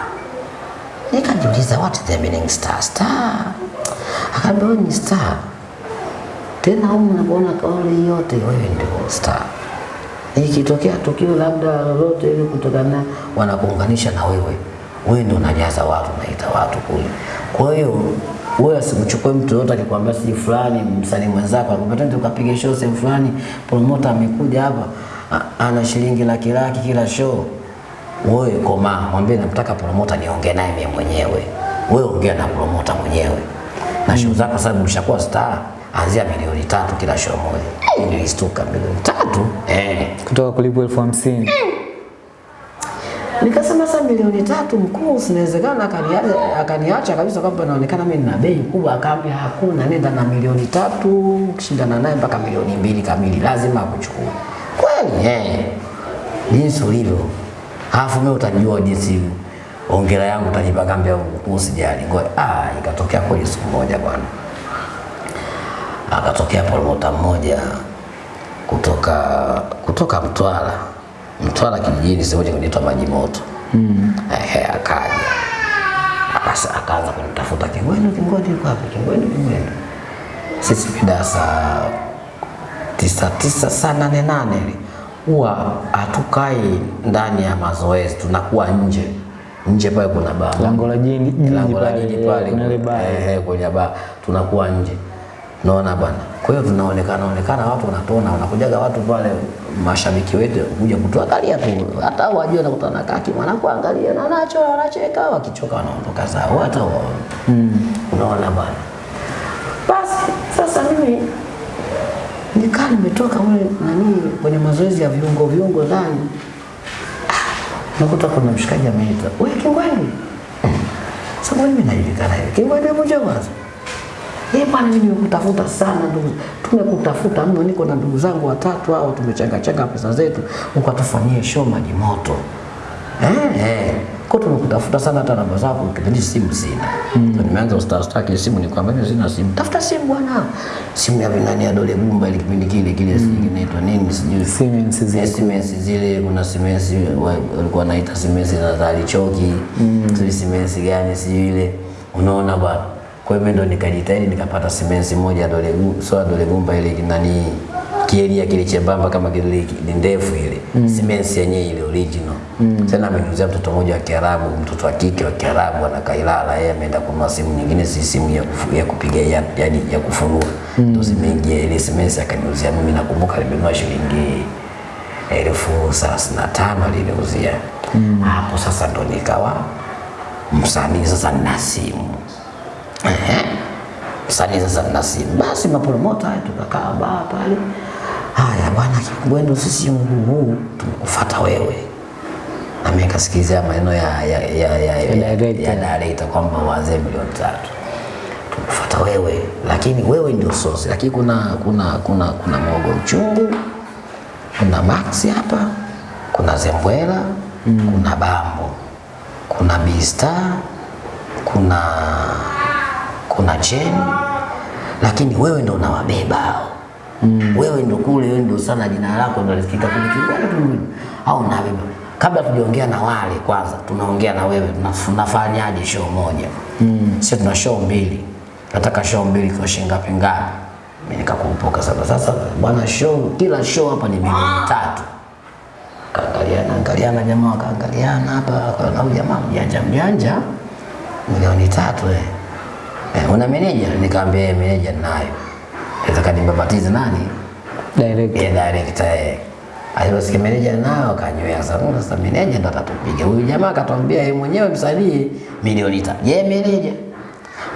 Nikajiuliza what the meaning star star. Akaambia wewe ni star. Tena huko unaona kauli yote wewe ndio star. Ikitokea tukio labda lolote ile kutokana wanakuunganisha na wewe. Wewe ndio unajaza watu unaita watu kule. Kwa hiyo wewe usimchukue mtu yote akikwambia si fulani msanii mwenzako akupata ndio ukapiga show sehemu fulani, promoter amekuja hapa ana shilingi laki laki kila show wewe koma, mwambie namtaka promota niongee naye mimi mwenyewe. Wewe ongea na promota mwenyewe na show zako, sababu mshakuwa star, anzia milioni tatu kila show moja. Eh, Nilistuka milioni tatu eh. kutoka kulipwa elfu hamsini Nikasema sasa milioni tatu mkuu, sinawezekana akaniacha akaniacha kabisa kwamba naonekana mimi nina bei kubwa. Akaambia hakuna, nenda na milioni tatu, ukishindana naye mpaka milioni mbili kamili, lazima akuchukue. Kweli eh, jinsi ulivyo, alafu mimi utajua jinsi ongera yangu utajipa, kaambia mkuu, usijali, ngoja. Ah, ikatokea kweli siku moja bwana, akatokea promota mmoja kutoka kutoka Mtwara Mtwara kijijini sehemu kinaitwa Maji Moto mm. Ehe, akaja Akasa- akaanza kunitafuta Kingwendu, Kingwendu yuko wapi? Kingwendu, Kingwendu. Sisi mida saa tisa tisa saa nane nane huwa hatukai ndani ya mazoezi, tunakuwa nje. Nje pale kuna baa. Lango la jiji- jiji lango la jini pale kuna ile baa. Eh, kwenye baa. Tunakuwa nje. Naona bwana? Kwa hiyo tunaonekana onekana watu wanatona, wanakujaga watu pale mashabiki wetu kuja kutuangalia tu. Hata wajua nakutana kaki kaki wanakuangalia na nacho wanacheka wakichoka wanaondoka zao. Hata mm. unaona bwana? Basi sasa mimi nikaa nimetoka ule nani kwenye mazoezi ya viungo viungo ndani. Nakuta kuna mshikaji ameita. We Kingwendu sasa mimi najulikana hivi Kingwendu hebu njoo kwanza yeye bwana, mimi nimekutafuta sana ndugu, tumekutafuta mno, niko na ndugu zangu watatu hao, tumechanga changa pesa zetu, ukatufanyie show maji moto eh, eh. Kwa tunakutafuta sana, hata namba zako kipindi simu sina. Mm. Nimeanza star star kile simu, nikwambia mimi sina simu. Tafuta simu bwana, simu ya vinani ya dole gumba ile kipindi kile kile mm. inaitwa nini sijui Siemens zile. Siemens zile, kuna Siemens wa- walikuwa wanaita Siemens na zali choki. mm. sijui Siemens gani sijui ile, unaona bwana. Kwa hiyo mimi ndo nikajitahidi nikapata Siemens moja dole gumba, sio dole gumba ile nani kielia kile chembamba kama kile ni ndefu ile mm. simens yenyewe ile original mm. Tena ameniuzia mtoto mmoja wa Kiarabu, mtoto wa kike wa Kiarabu ana Kailala, yeye ameenda kununua simu nyingine, si simu ya, kufu, ya kupiga ya, yani ya kufunua mm. ndio zimeingia ile simens akaniuzia mimi, nakumbuka nimenunua shilingi elfu thelathini na tano aliniuzia hapo. Sasa ndo nikawa msanii sasa, nina simu msanii sasa nina simu, basi mapromota haya tukakaa baa pale. Haya bwana Kibwendo, sisi huu huu tumekufuata wewe, na mimi nikasikilizia maneno ya ya ya ya, ya, director. kwamba wazee milioni tatu tumekufuata wewe, lakini wewe ndio sosi, lakini kuna kuna kuna kuna mwogo mchungu kuna Max hapa, kuna Zembwela, mm. kuna Bambo, kuna Bista, kuna kuna Chen, lakini wewe ndo unawabeba hao. Mm. Wewe ndo kule, wewe ndo sana, jina lako ndo lisikika kule Kigoma au na wewe Kabla tujaongea na wale, kwanza tunaongea na wewe, tunafanyaje show moja? Mm. sio tuna show mbili, nataka show mbili kwa shilingi ngapi ngapi? Mimi nikakumbuka sana, sasa bwana, show kila show hapa ni milioni tatu. Kaangaliana angaliana, jamaa wakaangaliana hapa, kwa huyu jamaa mjanja mjanja, milioni tatu eh. Eh, una meneja? Nikamwambia eh, meneja ninayo. Nataka nimbabatize nani? Direct. yeah, director eh. Meneja nao akanywea sana. "Oh, Sasa meneja ndo atatupiga. Huyu jamaa akatwambia yeye mwenyewe msanii milioni tano. Je, meneja?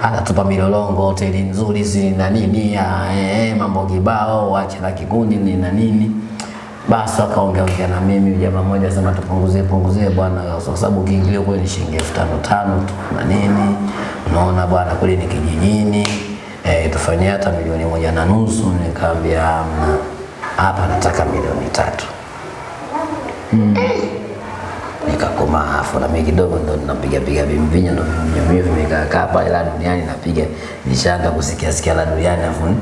Anatupa milolongo, hoteli nzuri si na nini, ya, eh, mambo kibao, wache na kikundi ni na nini. Basi akaongea ongea na mimi, jamaa mmoja asema tupunguzie punguzie bwana, kwa sababu kiingilio kule ni shilingi elfu tano tano tu na nini. Unaona bwana, kule ni kijijini eh, tufanyie hata milioni moja na nusu. Nikamwambia hamna, hapa nataka milioni tatu. Mm. Nikakomaa afu na mimi kidogo ndo napiga piga vimvinyo ndo vimvinyo vimekaa kaa pale la duniani napiga nishaanza kusikia sikia la duniani afu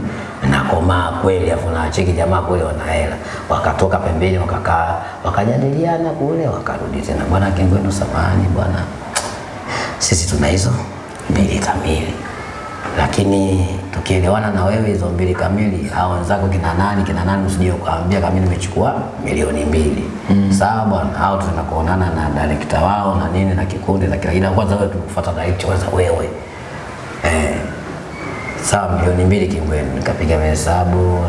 nakomaa kweli afu na cheki jamaa kule wana hela wakatoka pembeni wakakaa wakajadiliana kule wakarudi tena bwana Kengwendo samani bwana sisi tuna hizo mbili kamili lakini tukielewana na wewe hizo mbili kamili au wenzako kina nani kina nani usije ukaambia kama nimechukua milioni mbili. Mm. sawa bwana au tutaenda kuonana na director wao na nini na kikundi na kila ila kwanza wewe tukufuata director kwanza wewe. Eh. Sawa milioni mbili kingweni. nikapiga mahesabu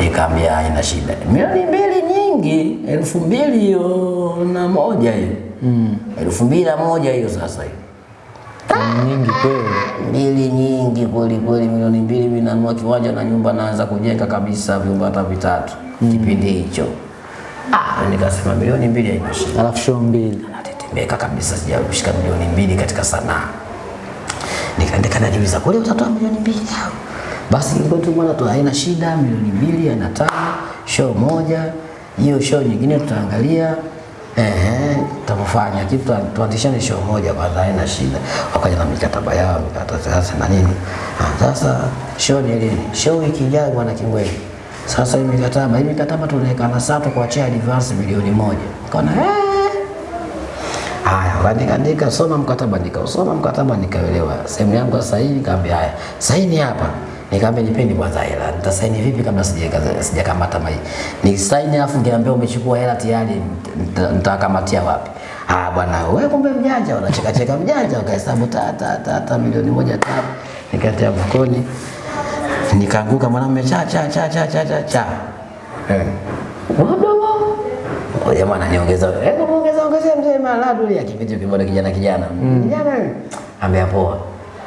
nikaambia haina shida. Milioni mbili nyingi elfu mbili na moja hiyo. Mm. elfu mbili na moja hiyo sasa hiyo Nyingi kweli. mbili nyingi kweli kweli, milioni mbili mimi nanunua kiwanja na nyumba naanza kujenga kabisa, vyumba hata vitatu kipindi hicho. Ah, nikasema milioni mbili haitoshi, shida, Alafu show mbili. natetemeka kabisa, sijashika milioni mbili katika sanaa. Nikaandika najiuliza, kweli utatoa milioni mbili au? Basi kwetu bwana tu haina shida, milioni mbili haina tano, show moja, hiyo show nyingine tutaangalia Ehe, tutafanya kitu tuanzishane show moja kwanza, haina shida. Wakaja na mikataba yao, mikataba na nini. Ah, sasa show ni lini? Show wiki ijayo bwana Kingweli. Sasa hii mikataba, hii mikataba tunaweka na sasa kuachia advance milioni moja. Kaona eh Haya, andika andika, soma mkataba, nikausoma mkataba, nikaelewa sehemu yangu Sasa hii Nikamwambia haya, saini hapa. Nikamwambia nipeni kwanza hela, nitasaini vipi kabla sijakamata mai? Ni saini afu nikiambia umechukua hela tayari, nita- nitakamatia wapi? Ah bwana, wewe kumbe mjanja, unacheka cheka mjanja, ukahesabu ta ta ta ta milioni moja ta, nikatia mfukoni, nikaanguka mwanamume cha cha cha cha cha cha cha eh. Wadogo Oh, jamaa ananiongeza, hebu muongeza ongeza mzee Maladu ya kipindi kimoja kijana kijana. Kijana Ambea poa.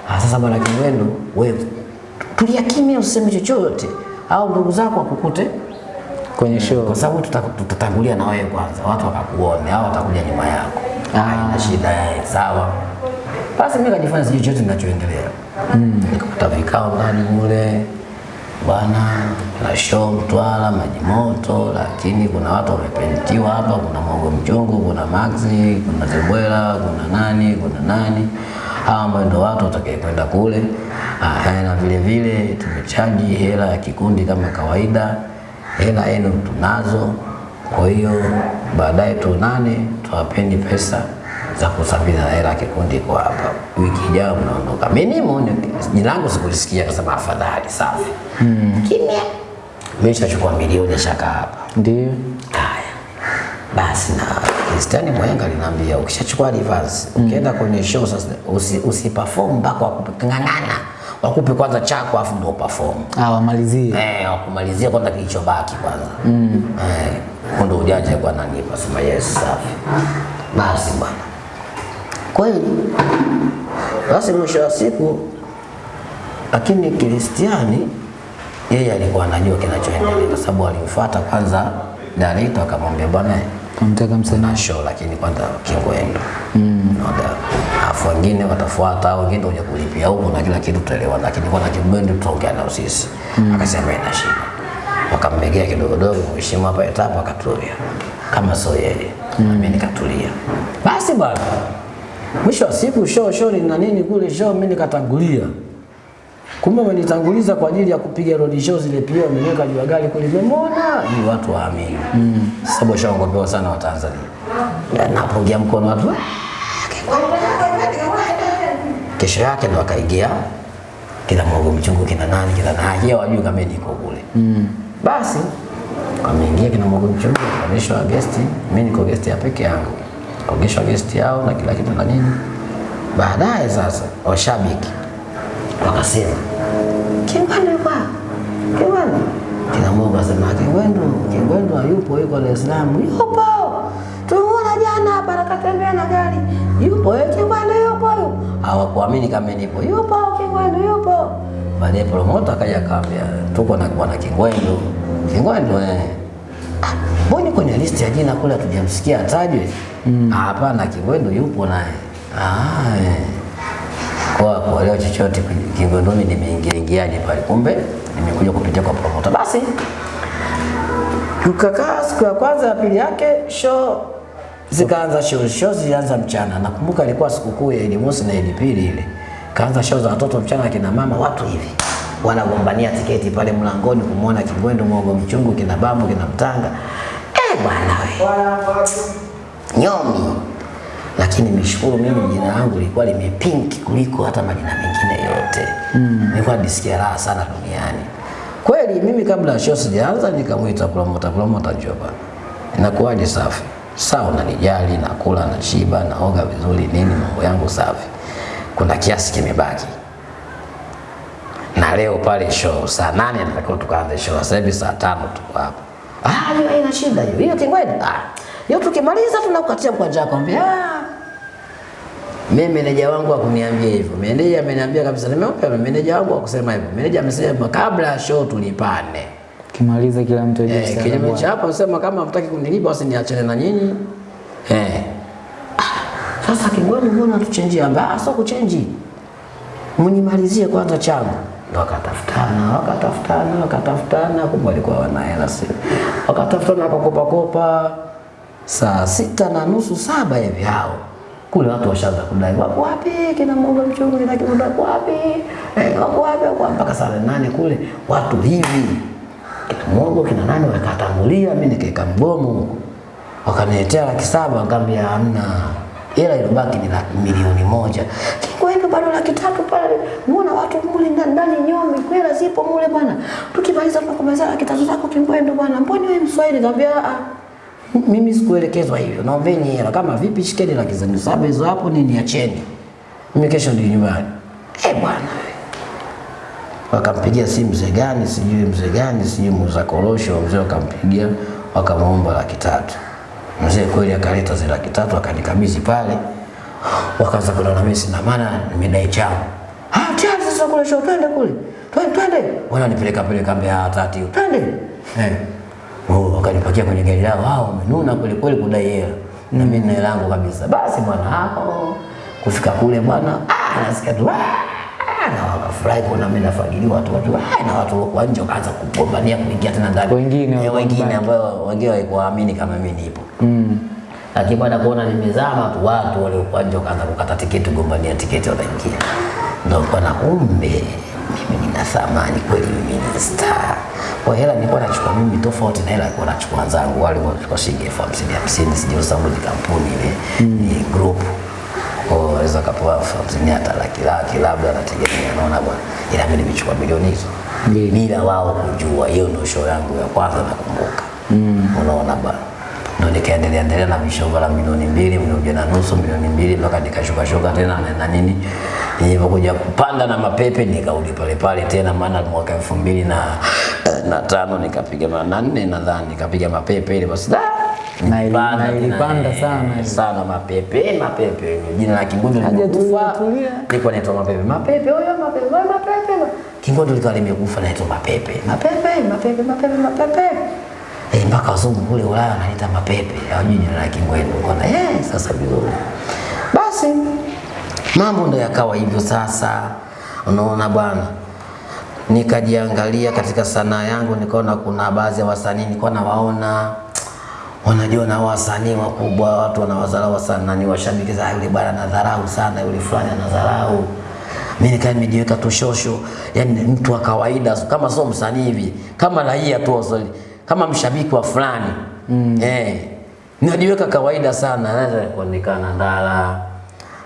Ah, sasa bwana Kingwendu, wewe tulia kimya usiseme chochote au ndugu zako wakukute Kwenye show. kwa sababu tutatangulia na wewe kwanza, watu wakakuone au watakuja nyuma yako. Ah. Haina shida, sawa. Basi mimi kajifanya sijui chochote kinachoendelea. nikakuta vikao ndani mule bwana, na show Mtwara, maji moto, lakini kuna watu wamepentiwa hapa, kuna Mogo Mchungu, kuna Maxi, kuna Zebwela, kuna nani, kuna nani hawa ambao ndio watu watakayekwenda kule. Ah, na vile vile tumechaji hela ya kikundi kama kawaida, hela yenu tunazo. Kwa hiyo baadaye tuonane, tuwapeni pesa za kusafiri hela ya kikundi kwa hapa. Wiki ijayo mnaondoka. Mimi ni- jina langu sikulisikia, kasema afadhali, safi. Kimya. Mimi nishachukua milioni shaka hapa. Ndio. Haya, basi na Kristiani Mwenga aliniambia ukishachukua reverse, ukienda kwenye show sasa usi, usi perform mpaka wakupe ng'ang'ana, wakupe kwanza chako afu ndio perform. Ah, wamalizie. Eh, wakumalizia kwanza kilichobaki kwanza. Mm. Eh, ndio ujanja kwa nanipa sema yes safi. Basi bwana. Kweli. Basi mwisho wa siku lakini Kristiani yeye alikuwa anajua kinachoendelea kwa sababu alimfuata kwanza director akamwambia bwana Kamtaka msanii. na show lakini kwanza Kingwendu. Mm. Alafu wengine watafuata au wengine utakuja kulipia huko na kila kitu tutaelewa, lakini kwanza Kingwendu tutaongea nao sisi. Akasema ina shida. Wakammegea kidogo dogo, mheshimu hapa etapo akatulia. Kama sio yeye. mm. mimi nikatulia. Basi bwana. Mwisho wa siku show show ni na nini kule show mimi nikatangulia. Kumbe wamenitanguliza kwa ajili ya kupiga road show zile pia wameweka juu ya gari kule nimemwona ni watu waamini. Mm. Sababu washaogopewa sana wa Tanzania. Na napungia mkono watu. "Ah, Kesho yake ndo akaingia kila mwogo mchungu kina nani kina nani yeye wajui kama niko kule. Mm. Basi wameingia kina mwogo mchungu kaonyeshwa guest, mimi niko guest ya peke yangu. Kaonyeshwa guest yao na kila kitu na nini. Baadaye sasa washabiki wakasema Kingwendu yuko? Kingwendu kina Mungu asema Kingwendu, Kingwendu hayupo, yuko Dar es Salaam. Yupo, tumeona jana hapa nakatembea na gari. Yupo eh, Kingwendu yupo. Hawakuamini kama nipo. Yupo Kingwendu yupo. Baadaye promoter akaja akaambia tuko na bwana Kingwendu. Kingwendu eh. "Ah, Mbona kwenye listi ya jina kule hatujamsikia atajwe? Hapana, mm. Kingwendu yupo naye. Ah, eh kwa kuelewa chochote Kingondoni nimeingiaingiaje pale, kumbe nimekuja kupitia kwa promoter. Basi tukakaa siku ya kwanza ya pili yake show zikaanza show, show zilianza mchana. Nakumbuka ilikuwa sikukuu ya Idi Mosi na Idi Pili ile, kaanza show za watoto mchana, akina mama watu hivi. Wanagombania tiketi pale mlangoni kumwona Kingwendu, mwogo mchungu, kina bambu kina mtanga. Eh bwana we. Nyomi lakini nishukuru mimi jina langu lilikuwa limepinki kuliko hata majina mengine yote. Mm. nilikuwa nisikia raha sana duniani. Kweli mimi kabla ya show sijaanza nikamwita promota, promota njoo bwana inakuwaje safi? Sawa unanijali nakula na shiba naoga vizuri nini mambo yangu safi. Kuna kiasi kimebaki. Na leo pale show saa nane natakiwa tukaanze show sasa hivi saa tano tuko hapa ah hiyo haina shida hiyo. Hiyo kingwenda ah hiyo tukimaliza tunakukatia mkwanja kwambia ambia ah mimi meneja wangu akuniambia hivyo. Meneja ameniambia kabisa, nimeomba meneja wangu akusema hivyo. Meneja amesema kabla ya show tulipane. Kimaliza kila mtu aje. Eh, kinyume cha hapo sema kama hamtaki kunilipa basi niachane na nyinyi. Eh. Sasa Kigwani mbona tuchenjia? Ah, sio kuchenji. Mnimalizie kwanza changu. Ndo wakatafutana, wakatafutana, wakatafutana, kumbe walikuwa wana hela si. Wakatafutana wakakopa kopa. Saa sita na nusu saba hivi hao kule watu washaanza kudai wako wapi? Kina mwoga mchungu ni kibuda wako wapi? Eh, wapi wako mpaka saa nane kule watu hivi. Kina mwogo kina nani wakatangulia mimi nikaeka mgomo wakaniletea laki saba wakambia hamna ila ilibaki ni laki milioni moja. Kwa hiyo bado laki tatu pale. Muona watu mule ndani nyomi kwela zipo mule bwana. Tukimaliza tunakumaliza laki tatu zako kimbwendo bwana. Mbona wewe mswahili? Nikamwambia ah mimi sikuelekezwa hivyo, naombeni hela. Kama vipi, shikeni laki zenu saba hizo hapo, ni niacheni mimi, kesho ndio nyumbani. Eh bwana, wakampigia simu mzee gani sijui mzee gani sijui muuza korosho, mzee wakampigia wakamwomba laki tatu. Mzee kweli akaleta zile laki tatu akanikabidhi pale, wakaanza kunana mimi sina maana nimedai changu. Ah, tayari sasa kule show, twende kule, twende twende, wananipeleka peleka Mbeya tati, twende. Eh Oh, wakanipakia kwenye gari lao, wao wamenuna kweli kweli kudai hela na mimi nina langu kabisa. Basi bwana hapo kufika kule bwana, ah, nasikia tu ah, na wakafurahi kuona mimi nafagiliwa watu watu ah, na watu wa nje wakaanza kugombania kuingia tena ndani, Wengine Eh, wengine ambao wengine hawakuamini kama mimi nipo Mm. lakini baada kuona nimezama tu, watu waliokuwa nje wakaanza kukata tiketi, kugombania tiketi, wanaingia. Ndio bwana, kumbe mimi nina thamani kweli, mimi ni star. Kwa hela nilikuwa nachukua mimi tofauti na hela alikuwa nachukua wenzangu, wale walikuwa shilingi elfu hamsini hamsini, sijui sababu ni kampuni ile ni group. Kwa hiyo waweza kapewa elfu hamsini hata laki laki, labda nategemea, naona bwana, ila mimi nimechukua milioni hizo. Bila wao kujua. Hiyo ndio show yangu ya kwanza nakumbuka. Unaona bwana, ndo nikaendelea endelea na vishoga la milioni mbili, milioni na nusu, milioni mbili mpaka nikashuka shuka tena na, na nini. Nilipokuja kupanda na mapepe nikarudi pale pale tena, maana mwaka elfu mbili na, na tano nikapiga na nne nadhani nikapiga mapepe ile basi Na ilipanda eh, sana. sana mapepe mapepe, jina la Kingundu limekufa, nilikuwa naitwa mapepe mapepe, huyo mapepe, mapepe, Kingundu likawa limekufa, naitwa mapepe. Mapepe mapepe mapepe mapepe Eh, mpaka wazungu kule Ulaya wanaita mapepe, hawajui jina la Kingwendu. Kona eh, sasa vizuri. Basi mambo ndo yakawa hivyo sasa, unaona bwana. Nikajiangalia katika sanaa yangu, nikaona kuna baadhi ya wasanii nilikuwa nawaona wanajua na wasanii wakubwa, watu wanawadharau sana, ni washabiki za yule bwana nadharau sana, yule fulani anadharau. Mimi nikaa nimejiweka tu shosho, yani mtu wa kawaida kama sio msanii hivi, kama raia tu wasali, kama mshabiki wa fulani. Mm. eh, najiweka kawaida sana, naweza kuonekana ndala,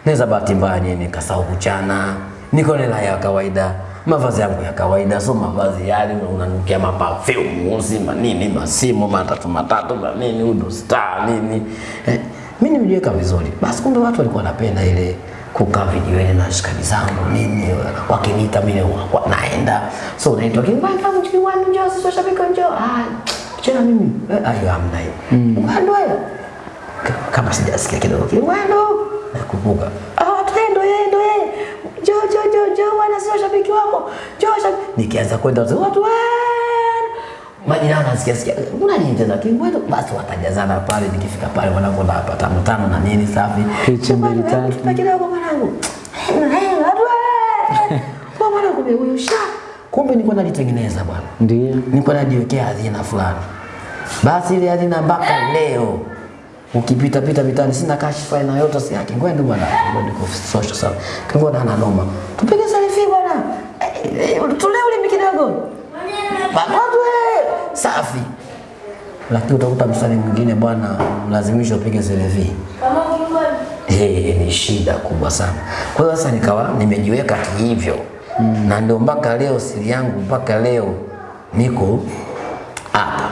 naweza bahati mbaya nini kasahau kuchana, niko na ya kawaida. Mavazi yangu ya kawaida, sio mavazi yale unanukia maperfume uzima nini masimu matatu matatu na nini udo star nini. Eh, mimi nimejiweka vizuri. Basi kumbe watu walikuwa wanapenda ile kukaa vijiweni na shikaji zangu mimi, wakiniita mimi naenda. So naitwa Kingwanda, wangu njoo, sisi washabiki njoo. Ah, chena mimi eh, ayo hamna hiyo. Kingwanda wewe K- kama sijasikia kidogo Kingwanda nakumbuka. Ah, tendo yeye ndo yeye. Njoo njoo njoo njoo bwana, sio washabiki wako. Shabiki. Nikianza kwenda watu "Wewe!" Majirani nasikia sikia kuna nini tena? Kingwetu basi watajazana pale nikifika pale mwanangu na hapa tano tano na nini safi. Picha mbili tatu. tupa kidogo mwanangu. Kwa mwanangu kumbe huyu sha. Kumbe nilikuwa nalitengeneza bwana. Ndio. nilikuwa najiwekea hazina fulani. Basi ile hazina mpaka leo ukipita pita mitani sina kashfa na yote si yake. Ngwende bwana. Ngwende kwa social sana kingwenda ana noma tupige selfie bwana. Eh, eh, tulee ulimi kidogo. Eh, safi. Lakini utakuta msanii mwingine bwana, mlazimisho upige selfie. Hey, ni shida kubwa sana. Kwa hiyo sasa nikawa nimejiweka hivyo mm. na ndio mpaka leo siri yangu mpaka leo niko hapa,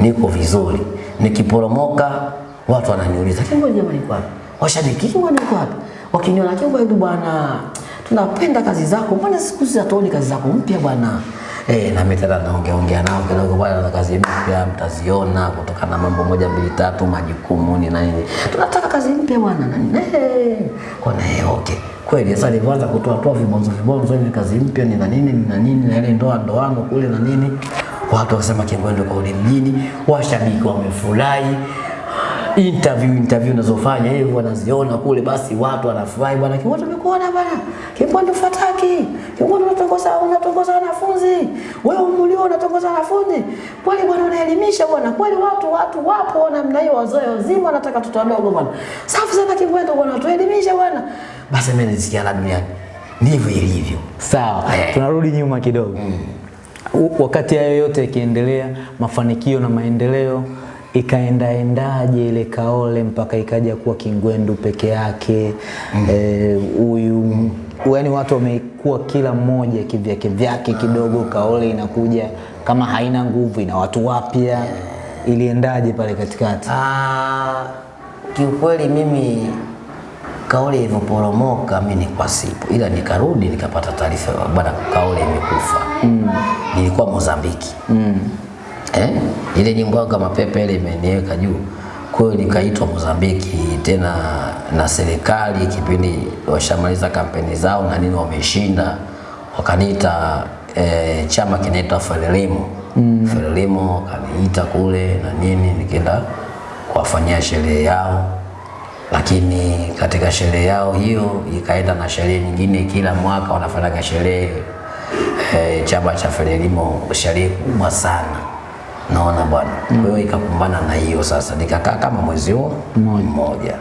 niko vizuri. Nikiporomoka watu wananiuliza Kimbo jamani, kwa wapi? Washabiki Kimbo kwa wapi? Wakiniona Kimbo, hebu bwana, tunapenda kazi zako, mbona siku hizi kazi zako mpya bwana? Eh, na mimi tena naongea ongea nao kidogo bwana, na kazi mpya mtaziona kutoka na mambo moja mbili tatu, majukumu ni nini. Tunataka kazi mpya bwana, na nini? Eh, kwa na eh, okay. Kweli sasa nilianza kutoa toa vibonzo vibonzo, ni kazi mpya ni na nini ni na nini na ile ndoa ndoano kule na nini. Watu wakasema kwa ule mjini, washabiki wamefurahi interview interview unazofanya hivyo wanaziona kule, basi watu wanafurahi bwana, Kingwendo tumekuona bwana, Kingwendo fataki, Kingwendo unatongoza unatongoza wanafunzi, wewe umulio unatongoza wanafunzi, kweli bwana, unaelimisha bwana, kweli watu watu wapo namna hiyo, wazoe wazima wanataka watoto wadogo bwana, safi sana Kingwendo bwana, tuelimisha bwana. Basi mimi nisikia la duniani, ndivyo ilivyo. Sawa, Eh. tunarudi nyuma kidogo. mm. Wakati hayo yote yakiendelea, mafanikio na maendeleo, ikaendaendaje ile Kaole mpaka ikaja kuwa Kingwendu peke yake? huyu mm. e, yaani watu wamekuwa kila mmoja kivyake vyake kidogo, Kaole inakuja kama haina nguvu, ina watu wapya. Iliendaje pale katikati? Ah, kiukweli mimi kaole ilivyoporomoka mi nilikuwa sipo, ila nikarudi nikapata taarifa bwana, kaole imekufa. Mm. Nilikuwa Mozambiki. Mm. Eh? Ile nyimbo yangu kama pepe ile imeniweka juu. Kwa hiyo nikaitwa Mozambiki tena na serikali kipindi washamaliza kampeni zao na nini wameshinda, wakaniita eh, chama kinaitwa Frelimo. Mm. Frelimo wakaniita kule na nini nikaenda kuwafanyia sherehe yao lakini katika sherehe yao hiyo ikaenda na sherehe nyingine, kila mwaka wanafanyaga sherehe e, chama cha Frelimo, sherehe kubwa sana, naona bwana. mm. Kwa hiyo ikapambana na hiyo sasa, nikakaa kama mwezi huo mmoja,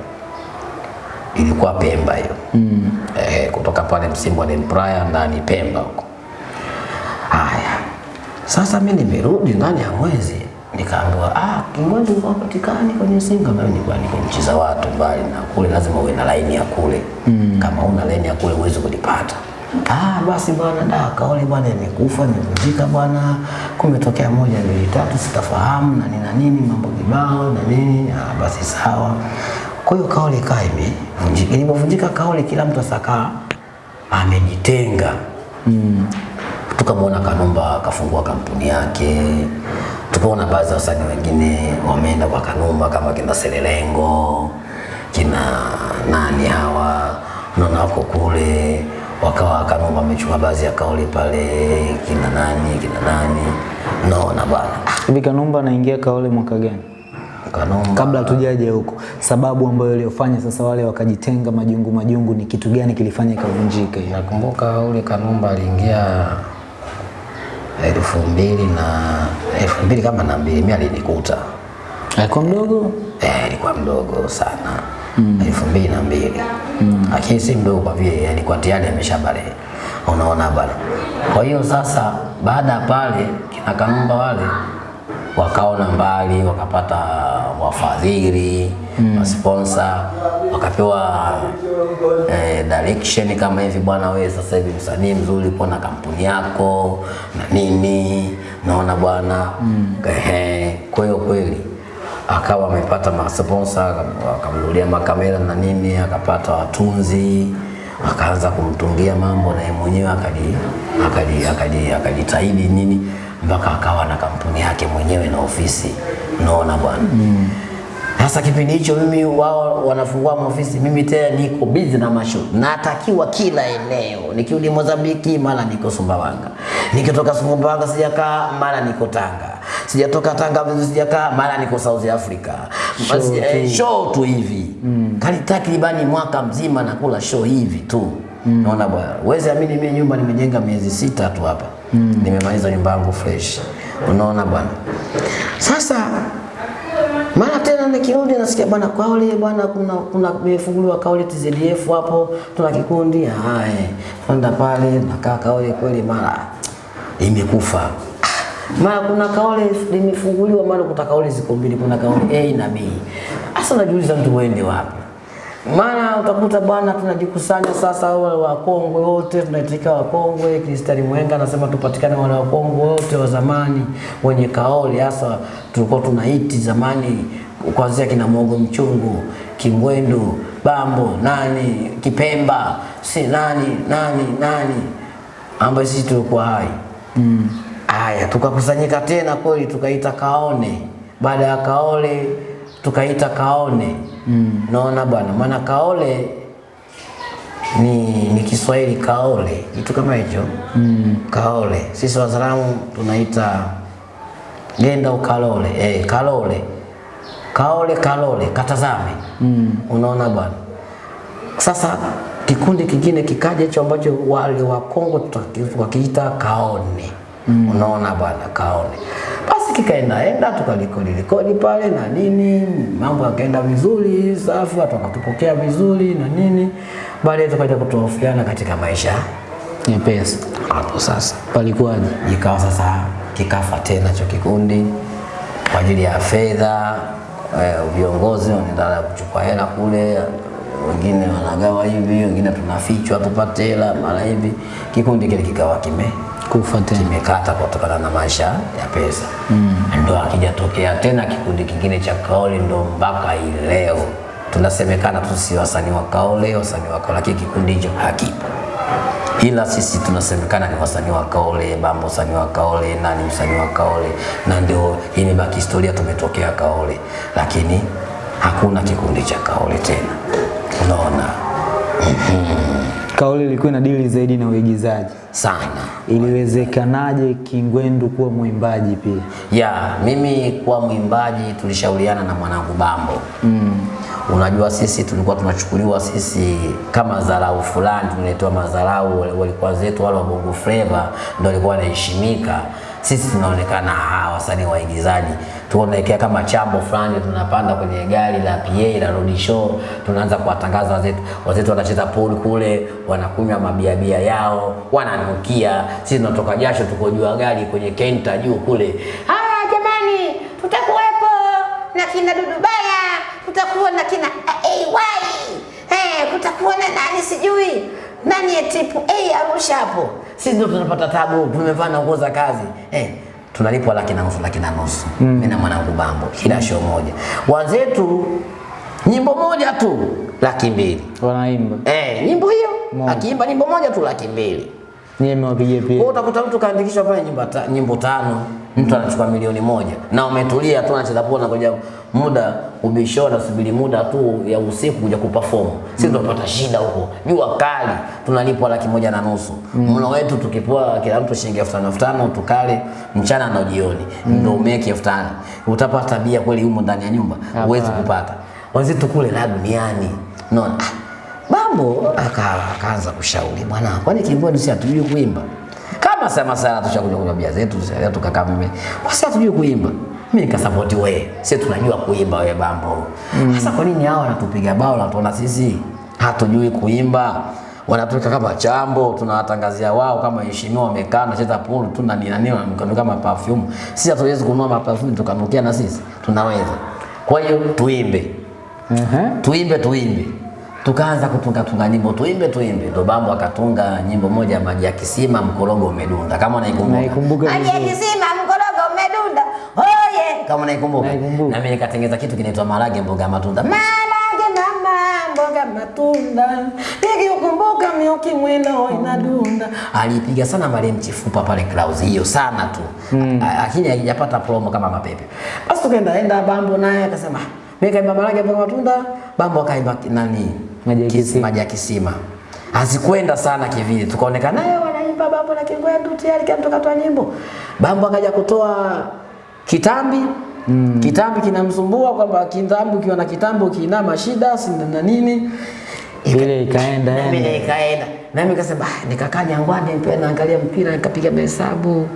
ilikuwa Pemba hiyo mm. eh, kutoka pale Msimbo ni Praia ndani Pemba huko. Haya, sasa mimi nimerudi ndani ya mwezi nikaambiwa, ah, Kingwendu hapatikani kwenye Singa. Mimi nilikuwa niko nchi za watu mbali na kule, lazima uwe na laini ya kule mm. kama una laini ya kule huwezi kulipata. Ah, basi bwana, da kaole bwana, imekufa imevunjika bwana, kumetokea moja mbili tatu, sitafahamu na nina nini, mambo kibao na nini. Ah, basi sawa. Kwa hiyo kaole kaa imevunjika. Ilipovunjika kaole, kila mtu asakaa amejitenga mm tukamwona Kanumba kafungua kampuni yake, tukaona baadhi ya wasanii wengine wameenda kwa Kanumba kama kina Selelengo kina nani hawa naona wako kule, wakawa Kanumba amechukua baadhi ya kauli pale, kina nani kina nani, naona bwana. Hivi Kanumba anaingia kauli mwaka gani? Kanumba Kabla hatujaje huko, sababu ambayo iliyofanya sasa wale wakajitenga majungu majungu, ni kitu gani kilifanya ikavunjika? Nakumbuka ule Kanumba aliingia elfu mbili na elfu mbili kama na mbili, mimi alinikuta. Alikuwa mdogo? Eh, alikuwa mdogo sana. Mm. elfu mbili na mbili lakini si mdogo kwa vile alikuwa tayari ameshabale, unaona bana. Kwa hiyo sasa, baada ya pale kina Kanumba wale wakaona mbali, wakapata wafadhili mm. masponsa, wakapewa eh, direction kama hivi, bwana, wewe sasa hivi msanii mzuri, uko na kampuni yako na nini, naona bwana. Ehe, kwa hiyo kweli akawa amepata masponsa, akamnunulia makamera na nini, akapata watunzi, akaanza kumtungia mambo na yeye mwenyewe akaji akaji akaji akajitahidi nini mpaka akawa na kampuni yake mwenyewe na ofisi. Unaona bwana. Sasa kipindi hicho mimi wao wanafungua maofisi, mimi tena niko busy na masho, natakiwa kila eneo. Nikirudi Mozambiki, mara niko Sumbawanga, nikitoka Sumbawanga sijakaa, mara niko Tanga, sijatoka Tanga sijakaa, mara niko South Africa. Show Basi, tu. eh, show tu hivi mm. kali takribani mwaka mzima nakula show hivi tu mm. naona bwana, uwezi amini, mimi nyumba nimejenga miezi sita tu hapa mm. nimemaliza nyumba yangu fresh, unaona bwana. Sasa mara tena nikirudi nasikia bwana Kaole bwana kuna kuna imefunguliwa Kaole TZDF hapo tuna kikundi haya kwenda pale nakaa Kaole kweli mara imekufa mara kuna Kaole limefunguliwa mara kuta Kaole ziko mbili kuna Kaole A na B. Sasa unajiuliza mtu uende wapi? Maana utakuta bwana tunajikusanya sasa wale wakongwe wote tunaitika wakongwe Kristali Mwenga anasema tupatikane wale wakongwe wote wa zamani wenye kaoli hasa tulikuwa tunaiti zamani kuanzia kina Mogo Mchungu Kingwendu Bambo nani Kipemba si nani nani nani ambaye sisi tulikuwa hai. Mm. Aya, tukakusanyika tena kweli, tukaita Kaone. Baada ya Kaole tukaita Kaone mm. Naona bwana, maana Kaole ni, ni Kiswahili kaole, kitu kama hicho mm. Kaole sisi Wazaramu tunaita genda ukalole, eh, kalole kaole kalole katazame mm. Unaona bwana. Sasa kikundi kingine kikaja hicho ambacho wale wa Kongo tukakiita kaone mm. Unaona bwana, kaone. Basi kikaenda enda tukalikodi likodi pale na nini, mambo yakaenda vizuri, safi, watu wakatupokea vizuri na nini. Baadaye tukaja kutofautiana katika maisha Nyepesi. hapo sasa Palikuwaje? ikawa sasa kikafa tena cho kikundi kwa ajili ya fedha. Eh, viongozi wanaendelea kuchukua hela kule, wengine wanagawa hivi, wengine tunafichwa tupate hela mara hivi. Kikundi kile kikawa kime Kufa tena. kimekata kutokana na maisha ya pesa mm. Ndo akijatokea tena kikundi kingine cha Kaole, ndo mpaka hii leo tunasemekana tu si wasanii wa Kaole, wasanii wa Kaole, lakini kikundi hicho hakipo ila sisi tunasemekana ni wasanii wa Kaole, Bambo msanii wa Kaole, nani msanii wa Kaole, na ndio imebaki historia, tumetokea Kaole, lakini hakuna kikundi cha Kaole tena. Unaona Kaole ilikuwa na dili zaidi na uigizaji. sana Iliwezekanaje Kingwendu kuwa mwimbaji pia? ya mimi kuwa mwimbaji tulishauriana na mwanangu Bambo mm. Unajua sisi tulikuwa tunachukuliwa sisi kama dharau fulani, tunaletewa madharau. Walikuwa zetu wale wa Bongo Flava ndio walikuwa wanaheshimika, sisi tunaonekana hawa wasanii waigizaji. Tunaelekea kama chambo fulani, tunapanda kwenye gari la PA la road show, tunaanza kuwatangaza wazetu. Wazetu wanacheza pool kule, wanakunywa mabiabia yao, wananukia, sisi tunatoka jasho, tuko juu gari kwenye kenta juu kule. Haya jamani, tutakuwepo na kina Dudubaya, tutakuwa na kina AY, eh, kutakuwa na nani sijui? Nani ya tipu A Arusha hapo. Sisi ndio tunapata tabu, tumevaa na nguo za kazi eh, tunalipwa laki na nusu, laki na nusu mm. mimi na mwanangu Bambo kila show moja. Wenzetu nyimbo moja tu laki mbili Wanaimba. eh, nyimbo hiyo akiimba nyimbo moja tu laki mbili Nyie mmewapigia Kwa pia. utakuta mtu kaandikishwa pale nyimbo, ta, nyimbo tano mtu anachukua milioni moja na umetulia tu anacheza poa, kuja muda ubishona subiri muda tu ya usiku kuja kuperform. Sisi tunapata shida huko, jua kali, tunalipwa laki moja na nusu mlo wetu tukipoa kila mtu shilingi elfu tano elfu tano tukale mchana na jioni, mm. ndio umeki elfu tano utapata bia kweli humo ndani ya nyumba? Huwezi kupata. Wenzetu kule la duniani, unaona ah, Bambo akaanza kushauri bwana, kwani Kingwendu si hatujui kuimba? Kama sema sana tushakuja kunywa bia zetu, sasa tukakaa mimi. Sasa tujue kuimba. Mimi nikasapoti wewe. Sisi tunajua kuimba wewe Bambo. Sasa kwa nini hao wanatupiga bao na tuona sisi hatujui kuimba? Wanatuweka kama chambo, tunawatangazia wao kama heshimiwa wamekaa na cheza pool tu na nini na nini kama perfume. Sisi hatuwezi kununua maperfume tukanukia na sisi. Tunaweza. Kwa hiyo tuimbe Uh -huh. tuimbe tuimbe tukaanza kutunga tunga nyimbo tuimbe tuimbe ndo bambo akatunga nyimbo moja maji ya kisima mkorogo umedunda kama unaikumbuka Naikumbuka Maji ya kisima mkorogo umedunda. Oye, kama naikumbuka. Naikumbuka. Na mimi nikatengeza kitu kinaitwa marage mboga matunda. Marage mama, mboga matunda, nikiukumbuka mioki mwendo inadunda. Alipiga sana marehemu Chifupa pale Clouds hiyo sana tu. lakini hmm, haijapata promo kama mapepe. Basi tukaenda enda Bambo naye akasema, "Mimi kaimba ya mboga matunda." Bambo akaimba nani? Maji ya Kis- kisima. Maji ya kisima. Hazikwenda sana kivile. Tukaonekana naye wanaimba Bambo na Kingwendu tayari kama tukatoa nyimbo. Bambo akaja kutoa kitambi Mm. Kitambi kinamsumbua kwamba kitambi ukiwa na kitambi ukiinama shida si na nini Ile ikaenda yani. nikaenda nami nikasema ah, nikakaa Jangwani pia naangalia mpira nikapiga mahesabu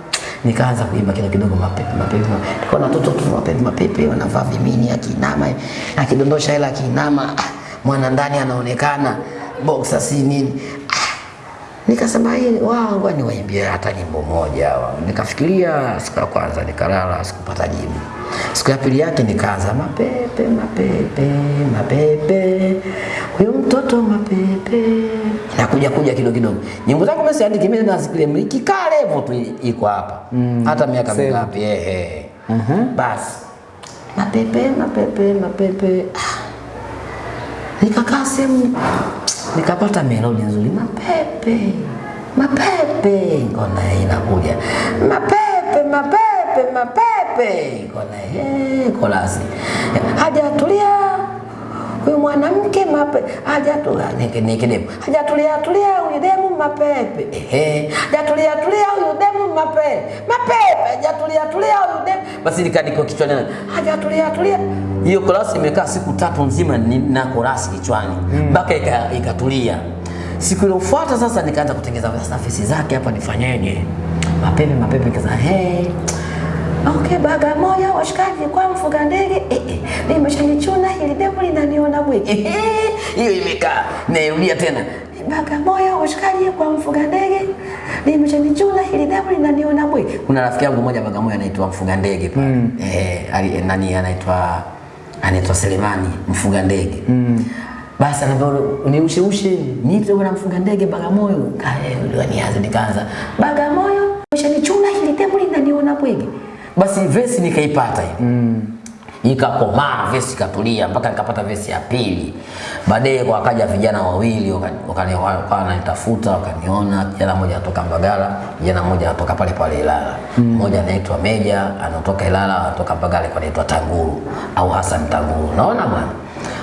nikaanza kuimba kidogo kidogo mapepe mapepe. Kwa na watoto tu mapepe mapepe wanavaa vimini akiinama akidondosha hela akiinama ah, mwana ndani anaonekana. Boxer si nini? Ah, nikasema hii wao niwaimbie hata nyimbo moja hawa. nikafikiria siku ya kwanza nikalala sikupata jibu. Siku ya pili yake nikaanza mapepe mapepe mapepe huyo mtoto mapepe. Nakuja kuja kidogo kidogo. Nyimbo zangu mimi siandiki mimi nazikilia kale level tu iko hapa. Mm, hata miaka mingapi ehe. Aha. basi. Mapepe mapepe mapepe. Ah. nikakaa sehemu nikapata melodi nzuri mapepe mapepe ngona inakuja. Mapepe mapepe mapepe ngona eh kolasi hajatulia huyu mwanamke mape hajatulia niki niki demu. Hajatulia tulia huyu demu mapepe. Ehe hajatulia tulia huyu demu mapepe. Mapepe hajatulia tulia huyu demu. Basi nikaandika kichwani hajatulia tulia. Hiyo korasi imekaa siku tatu nzima ni- na korasi kichwani. Mpaka mm. ikatulia. Siku iliyofuata sasa nikaanza kutengeza sasa zake hapa nifanyeje? Mapepe mapepe kaza hey Okay, Bagamoyo washikaji kwa mfuga ndege eh, eh, nimeshanichuna hili demu linaniona bwege eh, eh, hiyo imekaa nairudia tena Bagamoyo washikaji kwa mfuga ndege nimeshanichuna hili demu linaniona bwege. Kuna rafiki yangu mmoja Bagamoyo anaitwa mfuga ndege pale mm. eh, nani anaitwa anaitwa Selemani mfuga ndege mm. Basi anaambia niushe ushe niite bwana mfuga ndege Bagamoyo. Kae ndio nianze nikaanza Bagamoyo umeshanichuna hili demu linaniona bwege. Basi vesi nikaipata hiyo mm. ikakomaa vesi ikatulia mpaka nikapata vesi ya pili. Baadaye wakaja vijana wawili wakani- wakani- wakawa wananitafuta wakaniona, kijana mmoja anatoka Mbagala, kijana mmoja anatoka pale pale Ilala, mmoja anaitwa Meja anatoka Ilala, anatoka Mbagala kwa anaitwa Tanguru au Hassan Tanguru, naona bwana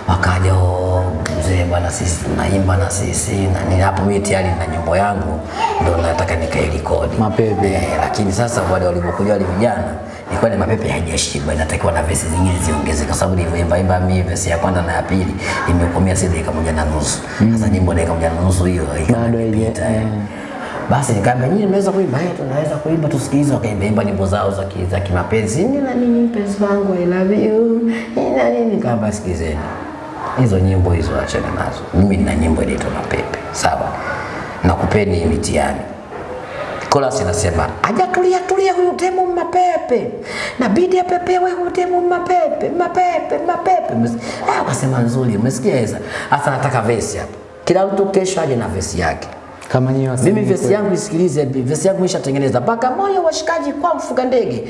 wakaja "Oh, mzee bwana, sisi tunaimba na sisi na nini. Hapo mimi tayari na nyimbo yangu ndio nataka nikairekodi Mapepe. eh, lakini sasa wale walivyokuja wale vijana ilikuwa ni mapepe haijashiba, inatakiwa na vesi zingine ziongeze, kwa sababu nilivyoimba imba mimi vesi ya kwanza na ya pili imekomea si dakika moja na nusu. Sasa nyimbo dakika moja na nusu hiyo Bado imepita, eh. eh. Basi nikaambia nyinyi mnaweza kuimba, eh, tunaweza kuimba tusikilize. Wakaimba imba nyimbo zao za za kimapenzi, nina nini mpenzi wangu, I love you, nina nini. Nikaambia sikizeni hizo nyimbo hizo, achana nazo. Mimi nina nyimbo inaitwa Mapepe, sawa, nakupeni mitihani. Chorus inasema hajatulia tulia huyu demu mapepe, nabidi apepewe huyu demu mapepe mapepe mapepe. Ah, Akasema nzuri, umesikia Eza? Hasa nataka vesi hapa, kila mtu kesho aje na vesi yake. Kama wasanii Mimi vesi yangu isikilize, vesi yangu ishatengeneza. moyo washikaji kwa mfuga ndege,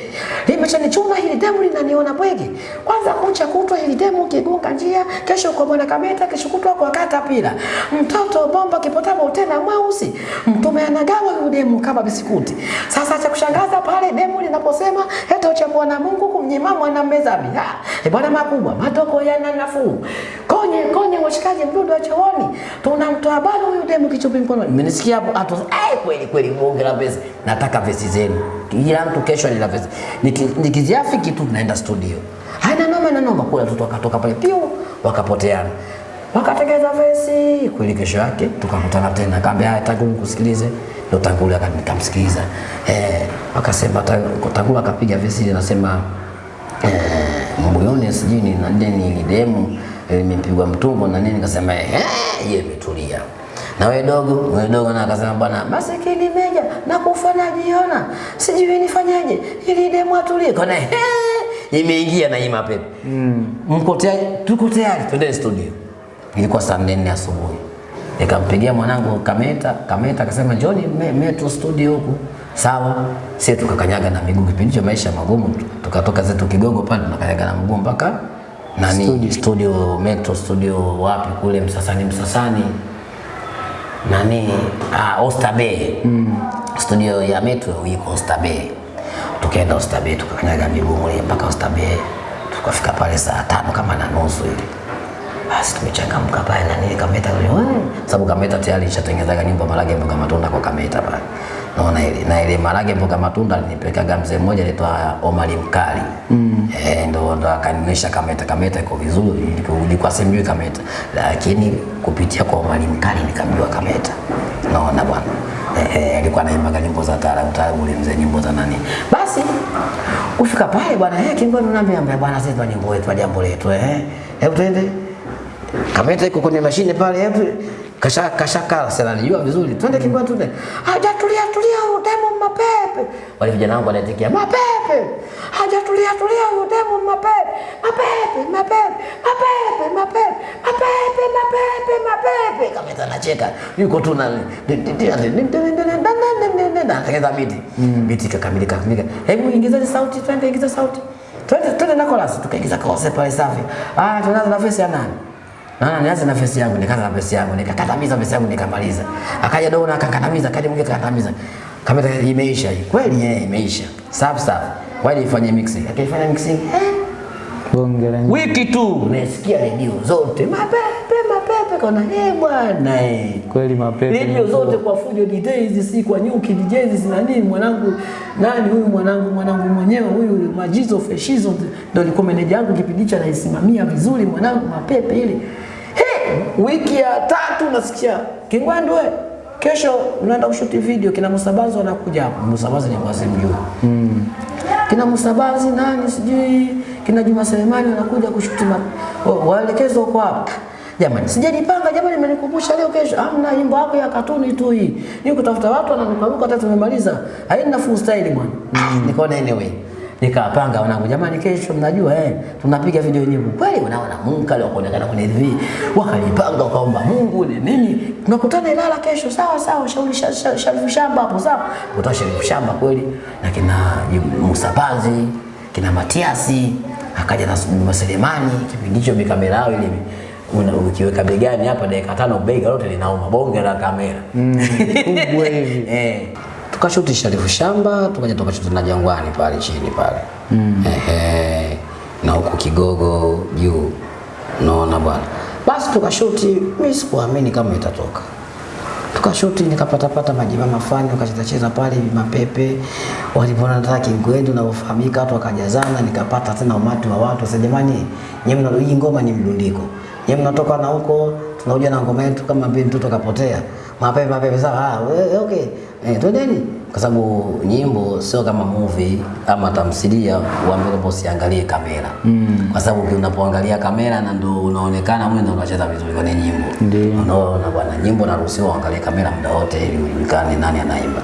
limeshanichuma hili demu linaniona bwege. Kwanza kucha kutwa hili demu kigonga njia, kesho kwa bwana Kameta, kesho kutwa kwa kata pila. Mtoto bomba kipotama utena mweusi, mtume anagawa huyu demu kama bisikuti. Sasa cha kushangaza pale demu linaposema hata uchakuwa na Mungu kumnyima mwana mmezabi. Ah, bwana makubwa, matoko yana nafuu. Konye konye washikaji mdudu wa chooni, tunamtoa bado huyu demu kichupi mkononi. Mmenisikia hapo hapo? Eh, kweli kweli bonge la pesa Nataka vesi zenu. Kila mtu kesho nina vesi. Niki- Nikiziafiki tu tunaenda studio. Haina noma na noma kwa tu wakatoka pale pio wakapoteana. Wakatengeza vesi kweli, kesho yake tukakutana tena, kaambia haya, Tangulu kusikilize, ndo Tangulu akamsikiliza eh, akasema Tang- Tangulu akapiga vesi anasema nasema eh, moyoni sijui ni na deni ni demu eh, imepigwa mtumbo na nini, nikasema eh, yeye imetulia. Na wewe dogo, wewe dogo na akasema bwana, masikini meja na kufa jiona, sijui nifanyaje ili demu atulie. Kona imeingia na hii mapepe mm. Mko tayari? Tuko tayari, twende studio. Ilikuwa saa nne asubuhi, nikampigia mwanangu Kameta. Kameta akasema njoni me, Metro studio huku Sawa, sisi tukakanyaga na miguu kipindi cha maisha magumu, tukatoka zetu Kigogo pale tunakanyaga na mguu mpaka nani studio, studio Metro studio wapi kule Msasani Msasani nani uh, Oyster Bay mm. studio ya Metro iko Oyster Bay. Tukaenda Oyster Bay tukakanyaga miguu mpaka Oyster Bay, tukafika pale saa tano kama na nusu hivi basi tumechangamka pale na nini Kameta yule sababu Kameta tayari ishatengenezaga nyumba Marage mboga matunda kwa Kameta pale, naona ile na ile Marage mboga matunda alinipelekaga mzee mmoja anaitwa Omari Mkali mm. eh, ndo ndo akanionyesha Kameta. Kameta iko vizuri, nilikuwa- simjui Kameta, lakini kupitia kwa Omari Mkali nikamjua Kameta, naona bwana eh, eh, alikuwa anaimba nyimbo za taarabu taarabu, ule mzee nyimbo za nani. Basi kufika pale bwana, eh, kingoni naambia ambia bwana, sisi nyimbo yetu, jambo letu eh, hebu twende Kameta iko kwenye mashine pale hebu kasha kala sana alijua vizuri. Twende kibwa twende. Haja tulia tulia demo mapepe. Wale vijana wangu wanaitikia mapepe. Haja tulia tulia demo mapepe. Mapepe mapepe mapepe mapepe mapepe mapepe mapepe. Kameta anacheka. Yuko tu na anatengeneza biti. Biti kakamilika kamilika. Hebu ingiza sauti twende ingiza sauti. Twende twende na chorus tukaingiza chorus pale safi. Ah tunaanza na verse ya nani? Na nianze na face yangu, nikaanza na face yangu, nikakatamiza face yangu nikamaliza. Akaja Dona akakatamiza, akaja mwingine akakatamiza. Kamera imeisha hii. Kweli eh, imeisha. Safi safi. Kweli ifanye mixing. Akaifanya mixing. Eh, Bonge la wiki tu nasikia redio zote mapepe mapepe kona eh bwana eh. kweli mapepe. redio zote kwa fujo DJs si kwa nyuki DJs na nini mwanangu nani huyu mwanangu mwanangu mwenyewe huyu Majizo Feshizo ndio alikuwa meneja yangu kipindi hicho anaisimamia vizuri mwanangu mapepe ile hey, wiki ya tatu nasikia Kingwendwe kesho unaenda kushuti video kina Musabazi wanakuja hapa. Musabazi ni kwazi mjuu mm. kina Musabazi nani sijui kina Juma Selemani wanakuja kushuti waelekezwa hapa hapo Jamani, sijajipanga jamani, mmenikumbusha leo kesho. Amna nyimbo yako ya katuni tu hii. Ni kutafuta watu wananukaruka hata tumemaliza. Haina full style bwana. Nikaona anyway. Nikapanga wanangu, jamani, kesho mnajua eh, tunapiga video nyimbo. Kweli unaona Mungu kale wakaonekana kwenye TV. Wakalipanga wakaomba Mungu ni nini? Tunakutana Ilala kesho. Sawa sawa, shauri sha- sha- Sharifu Shamba hapo sawa. Kutoa Sharifu Shamba kweli na kina Musa Panzi, kina Matiasi, akaja na Juma Selemani, kipindi hicho mikamera yao ile una ukiweka begani hapa dakika tano bega lote linauma bonge la kamera kubwa hivi. eh tukashuti Sharifu Shamba tukaja tukashuti na Jangwani pale chini pale. Mm. ehe na huku Kigogo juu. Naona bwana. Basi tukashuti mimi sikuamini kama itatoka. Tukashuti nikapatapata majima mafani wakachezacheza pale mapepe walipona nataka kingwendu unavyofahamika watu wakajazana nikapata tena umati wa watu. Sasa jamani nyewe mna hii ngoma ni mdundiko nyewe mnatoka na huko tunakuja na ngoma yetu kama vile mtoto kapotea mapepe mapepe sawa. Ah we- okay. Eh, twendeni. Kwa sababu nyimbo sio kama movie ama tamthilia uambiwe kwamba usiangalie kamera. Mm. kwa sababu unapoangalia kamera na ndio unaonekana mwe ndio unacheza vizuri kwenye nyimbo. Ndio. unaona bwana nyimbo naruhusiwa uangalie kamera muda wote ili ujulikane nani anaimba.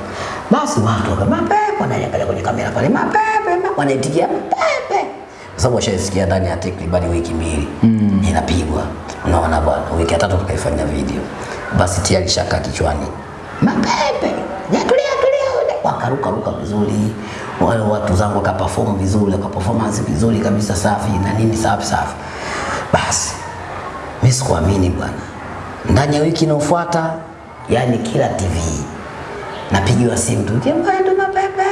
Basi watu waka mapepe wanaangalia kwenye kamera pale. Mapepe ma- wanaitikia mapepe. Kwa sababu washaisikia ndani ya takribani wiki mbili. Mm. inapigwa unaona bwana wiki ya tatu tukaifanya video basi tia lishaka kichwani. Mapepe yatulia tulia wakaruka ruka vizuri. Wale watu zangu wakaperform vizuri wakaperformance vizuri kabisa safi na nini safi safi. Basi mimi sikuamini bwana. Ndani ya wiki inayofuata, yani kila TV napigiwa simu tu, Kimbandu mapepe,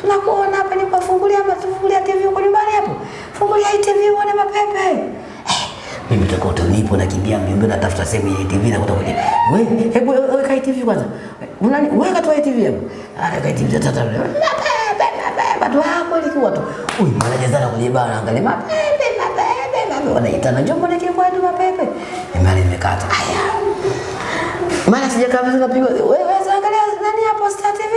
tunakuona hapa, ni hapa, tufungulia TV huko nyumbani hapo, fungulia hii TV uone mapepe. Mimi tokoto nipo nakimbia mbio mbio natafuta sehemu ya TV na kuta kwenye wewe, hebu weka hii TV kwanza, unani tu hii TV hapo, ana kai TV tata watu hapo ilikuwa tu, huyu sana kwenye baa angalia. Mapepe mapepe mapepe, wanaitana njoo mbona Kimbandu mapepe, imani imekata. Haya maana sijakaa vizuri napigwa. Wewe wewe angalia nani hapo Star TV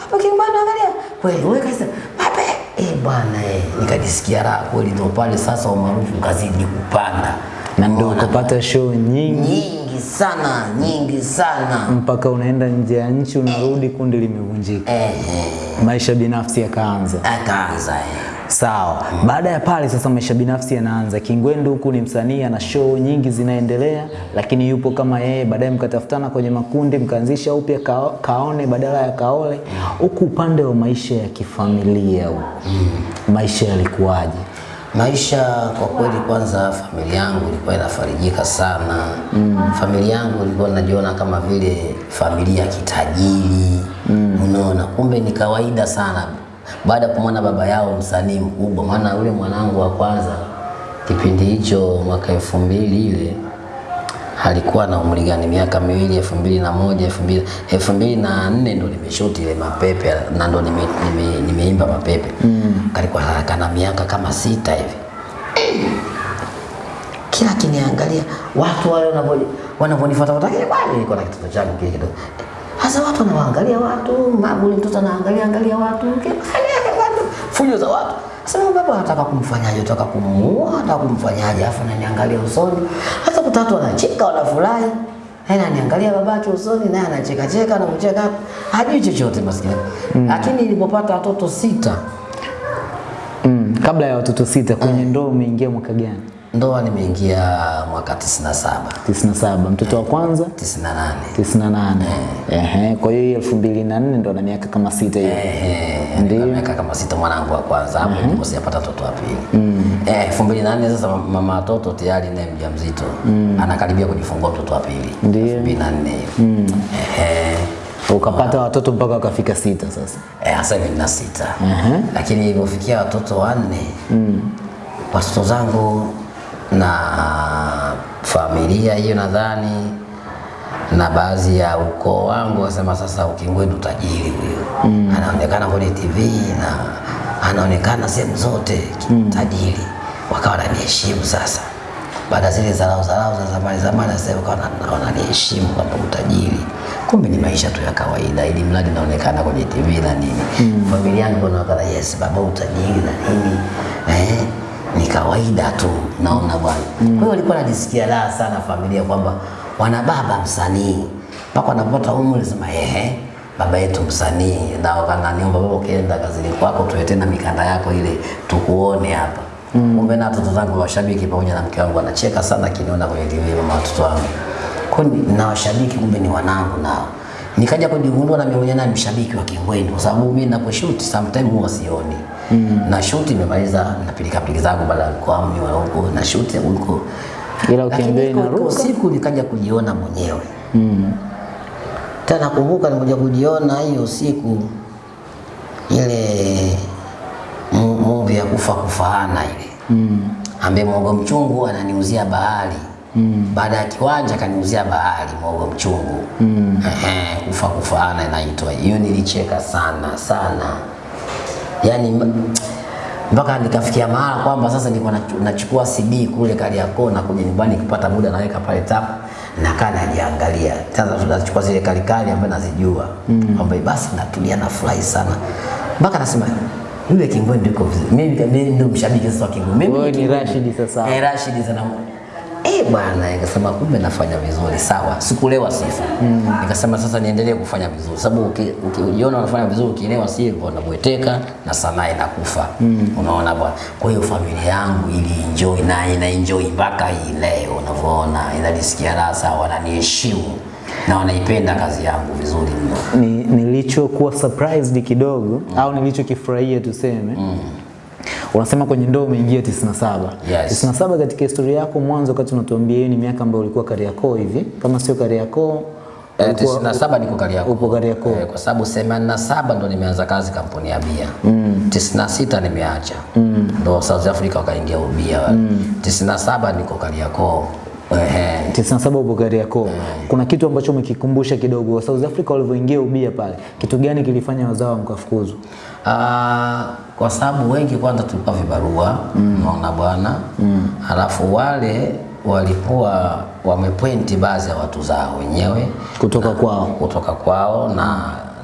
hapo Kingbano angalia. Kweli wewe kaisa mapepe eh bwana eh nikajisikia raha kweli ndio pale sasa umaarufu kazidi kupanda Na ndio ukapata show nyingi nyingi sana nyingi sana mpaka unaenda nje ya nchi unarudi, eh. kundi limevunjika, eh, eh maisha binafsi yakaanza. akaanza eh Sawa. Baada ya pale sasa maisha binafsi yanaanza. Kingwendu huku ni msanii ana show nyingi zinaendelea, lakini yupo kama yeye. Baadaye mkatafutana kwenye makundi, mkaanzisha upya ka, kaone badala ya kaole. Huku upande wa maisha ya kifamilia huku maisha yalikuwaje? Maisha kwa kweli, kwanza familia yangu ilikuwa inafarijika sana. Mm. Familia yangu ilikuwa najiona kama vile familia kitajiri. Mm. Unaona, kumbe ni kawaida sana baada ya kumwona baba yao msanii mkubwa, maana yule mwanangu wa kwanza kipindi hicho mwaka elfu mbili ile alikuwa na umri gani? Miaka miwili, elfu mbili na moja elfu mbili elfu mbili na nne ndo nimeshuti ile mapepe na ndo nime, nime, nimeimba mapepe mm. kalikuwa kana miaka kama sita hivi kila kiniangalia watu wale wanavyonifuata kwa takia kwani niko na kitoto changu kile kidogo hasa watu wanawaangalia watu mabuli mtoto anaangalia angalia watu fujo za watu sasa baba anataka kumfanyaje anataka kumuua anataka kumfanyaje afu ananiangalia usoni hata kutatu anacheka wanafurahi Yeye ananiangalia babake usoni naye anacheka cheka na kucheka hajui chochote maskini Mm. lakini nilipopata watoto sita Mm. Kabla ya watoto sita kwenye ndoa umeingia mwaka gani? Ndoa nimeingia mwaka 97 97. Mtoto wa kwanza 98 98. Ehe, kwa hiyo 2004 ndo na miaka kama sita hiyo. Eh, Ndio. miaka kama sita mwanangu wa kwanza hapo ndipo sijapata mtoto wa pili. Eh, mbili na nne sasa mama watoto tayari naye mjamzito anakaribia kujifungua mtoto wa pili. Ndio. elfu mbili na nne hiyo. Eh, Ukapata watoto mpaka wakafika sita sasa. eh, sasa hivi nina sita. Lakini ilipofikia watoto wanne watoto zangu na familia hiyo nadhani na baadhi ya ukoo wangu wasema sasa Ukingwendu tajiri huyo mm. anaonekana kwenye TV na anaonekana sehemu zote mm. tajiri, wakawa wananiheshimu sasa. Baada ya zile zarau zarau za zamani zamani, sasa wakawa wana- wananiheshimu kwamba utajiri, kumbe ni maisha tu ya kawaida, ili mradi naonekana kwenye TV na nini. mm. Familia yangu wanaona yes, baba utajiri na nini eh, ni kawaida tu, naona bwana. Mm. Kwa hiyo walikuwa wanajisikia raha sana familia kwamba wana baba msanii, mpaka wanapata umri sema ehe, baba yetu msanii, na wakananiomba baba, ukienda kazini kwako tuletee na mikanda yako ile tukuone hapa. Mm. Kumbe na watoto zangu washabiki pamoja na mke wangu wanacheka sana kiniona kwenye TV mama watoto wangu. Kwa hiyo na washabiki kumbe ni wanangu nao. Nikaja kujigundua na mimi mwenyewe na mshabiki wa Kingweni kwa sababu mimi ninaposhoot sometimes huwa sioni. Na shoot nimemaliza napilika pilika zangu baada ya kwa mimi wa huko na shoot huko. Ila ukiambia inaruka. siku nikaja kujiona mwenyewe. Tena kumbuka nikuja kujiona hiyo siku ile movie ya kufa kufaana ile mm. ambaye mwogo mchungu ananiuzia bahari mm. baada ya kiwanja kaniuzia bahari mwogo mchungu mm. Ehe, kufa kufaana inaitwa hiyo. Nilicheka sana sana, yani mpaka nikafikia mahala kwamba sasa nilikuwa nachu- nachukua CD kule Kariakoo na kuja nyumbani kupata muda naweka pale tap nakaa najiangalia. Sasa tunachukua zile kalikali ambazo nazijua kwamba basi natulia na furahi sana mpaka nasema yule Kingwendu yuko vizuri. Mimi mimi ndio mshabiki sasa wa Kingwendu. Mimi ni Rashid sasa. Eh, Rashid sana. Eh bwana, nikasema kumbe nafanya vizuri, sawa. Sikulewa sifa. Nikasema sasa niendelee kufanya vizuri, sababu uki- ukijiona unafanya vizuri, ukielewa si unabweteka na sanaa inakufa. Mm. Unaona bwana. Kwa hiyo familia yangu ili enjoy na ina enjoy mpaka hii leo, unavyoona inanisikia raha sawa, wananiheshimu na wanaipenda kazi yangu vizuri mno. Ni, nilichokuwa surprised kidogo mm. au nilichokifurahia tuseme unasema kwenye ndoa umeingia 97. Yes. 97 katika historia yako mwanzo wakati unatuambia ni miaka ambayo ulikuwa Kariakoo hivi kama sio Kariakoo tisini na saba niko Kariakoo. Upo Kariakoo. Eh, kwa sababu 87 ndo nimeanza kazi kampuni ya bia. Mm. 96 nimeacha. Mm. Ndo South Africa wakaingia ubia wale. 97 niko Kariakoo. Ehe. 97 upo Kariakoo. Kuna kitu ambacho umekikumbusha kidogo South Africa walivyoingia ubia pale. Kitu gani kilifanya wazao mkafukuzwa? Ah, kwa sababu wengi kwanza tulikuwa vibarua naona bwana mm. alafu wale walikuwa wamepointi baadhi ya watu zao wenyewe Kutoka kwao. kutoka kwao na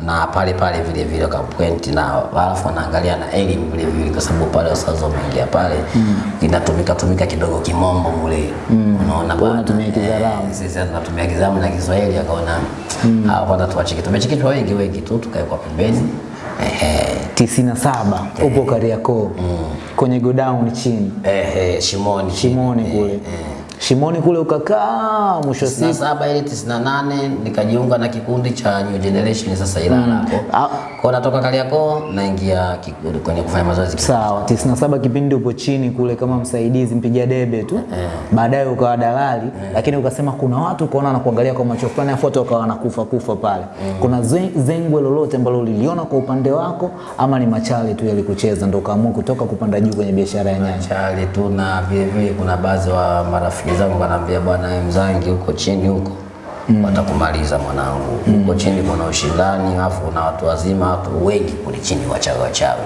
na pale pale vile vile wakapointi na alafu wanaangalia na elimu vile vile, kwa sababu pale wasazo wameingia pale mm. inatumika tumika kidogo kimombo mule mm. unaona bwana, tunatumia kizaramu Eh, sisi tunatumia kizaramu na Kiswahili, akaona mm. hawa kwanza tuwacheke, tumechekechwa wengi wengi tu, tukae kwa pembeni. Tisini na saba upo Kariakoo. Kwenye godown chini. Ehe, Shimoni. Shimoni kule Shimoni kule ukakaa mwisho siku saba ile 98 nikajiunga na kikundi cha New Generation sasa Ilala hapo. Ah. Kwa natoka Kariakoo naingia kikundi kwenye kufanya mazoezi. sawa 97 kipindi upo chini kule kama msaidizi mpiga debe tu Eh. baadaye ukawa dalali eh. lakini ukasema kuna watu ukaona na kuangalia kwa macho fulani afu watu wakawa wanakufa kufa pale Mm. kuna zengwe lolote ambalo uliliona kwa upande wako ama ni machale tu yalikucheza ndio ukaamua kutoka kupanda juu kwenye biashara ya nyanya Machale tu na vile vile kuna baadhi wa marafiki zangu wanaambia bwana mzangi huko chini huko mm. watakumaliza mwanangu. Huko chini kuna ushindani, alafu kuna watu wazima, watu wengi kule chini wachawi wachawi.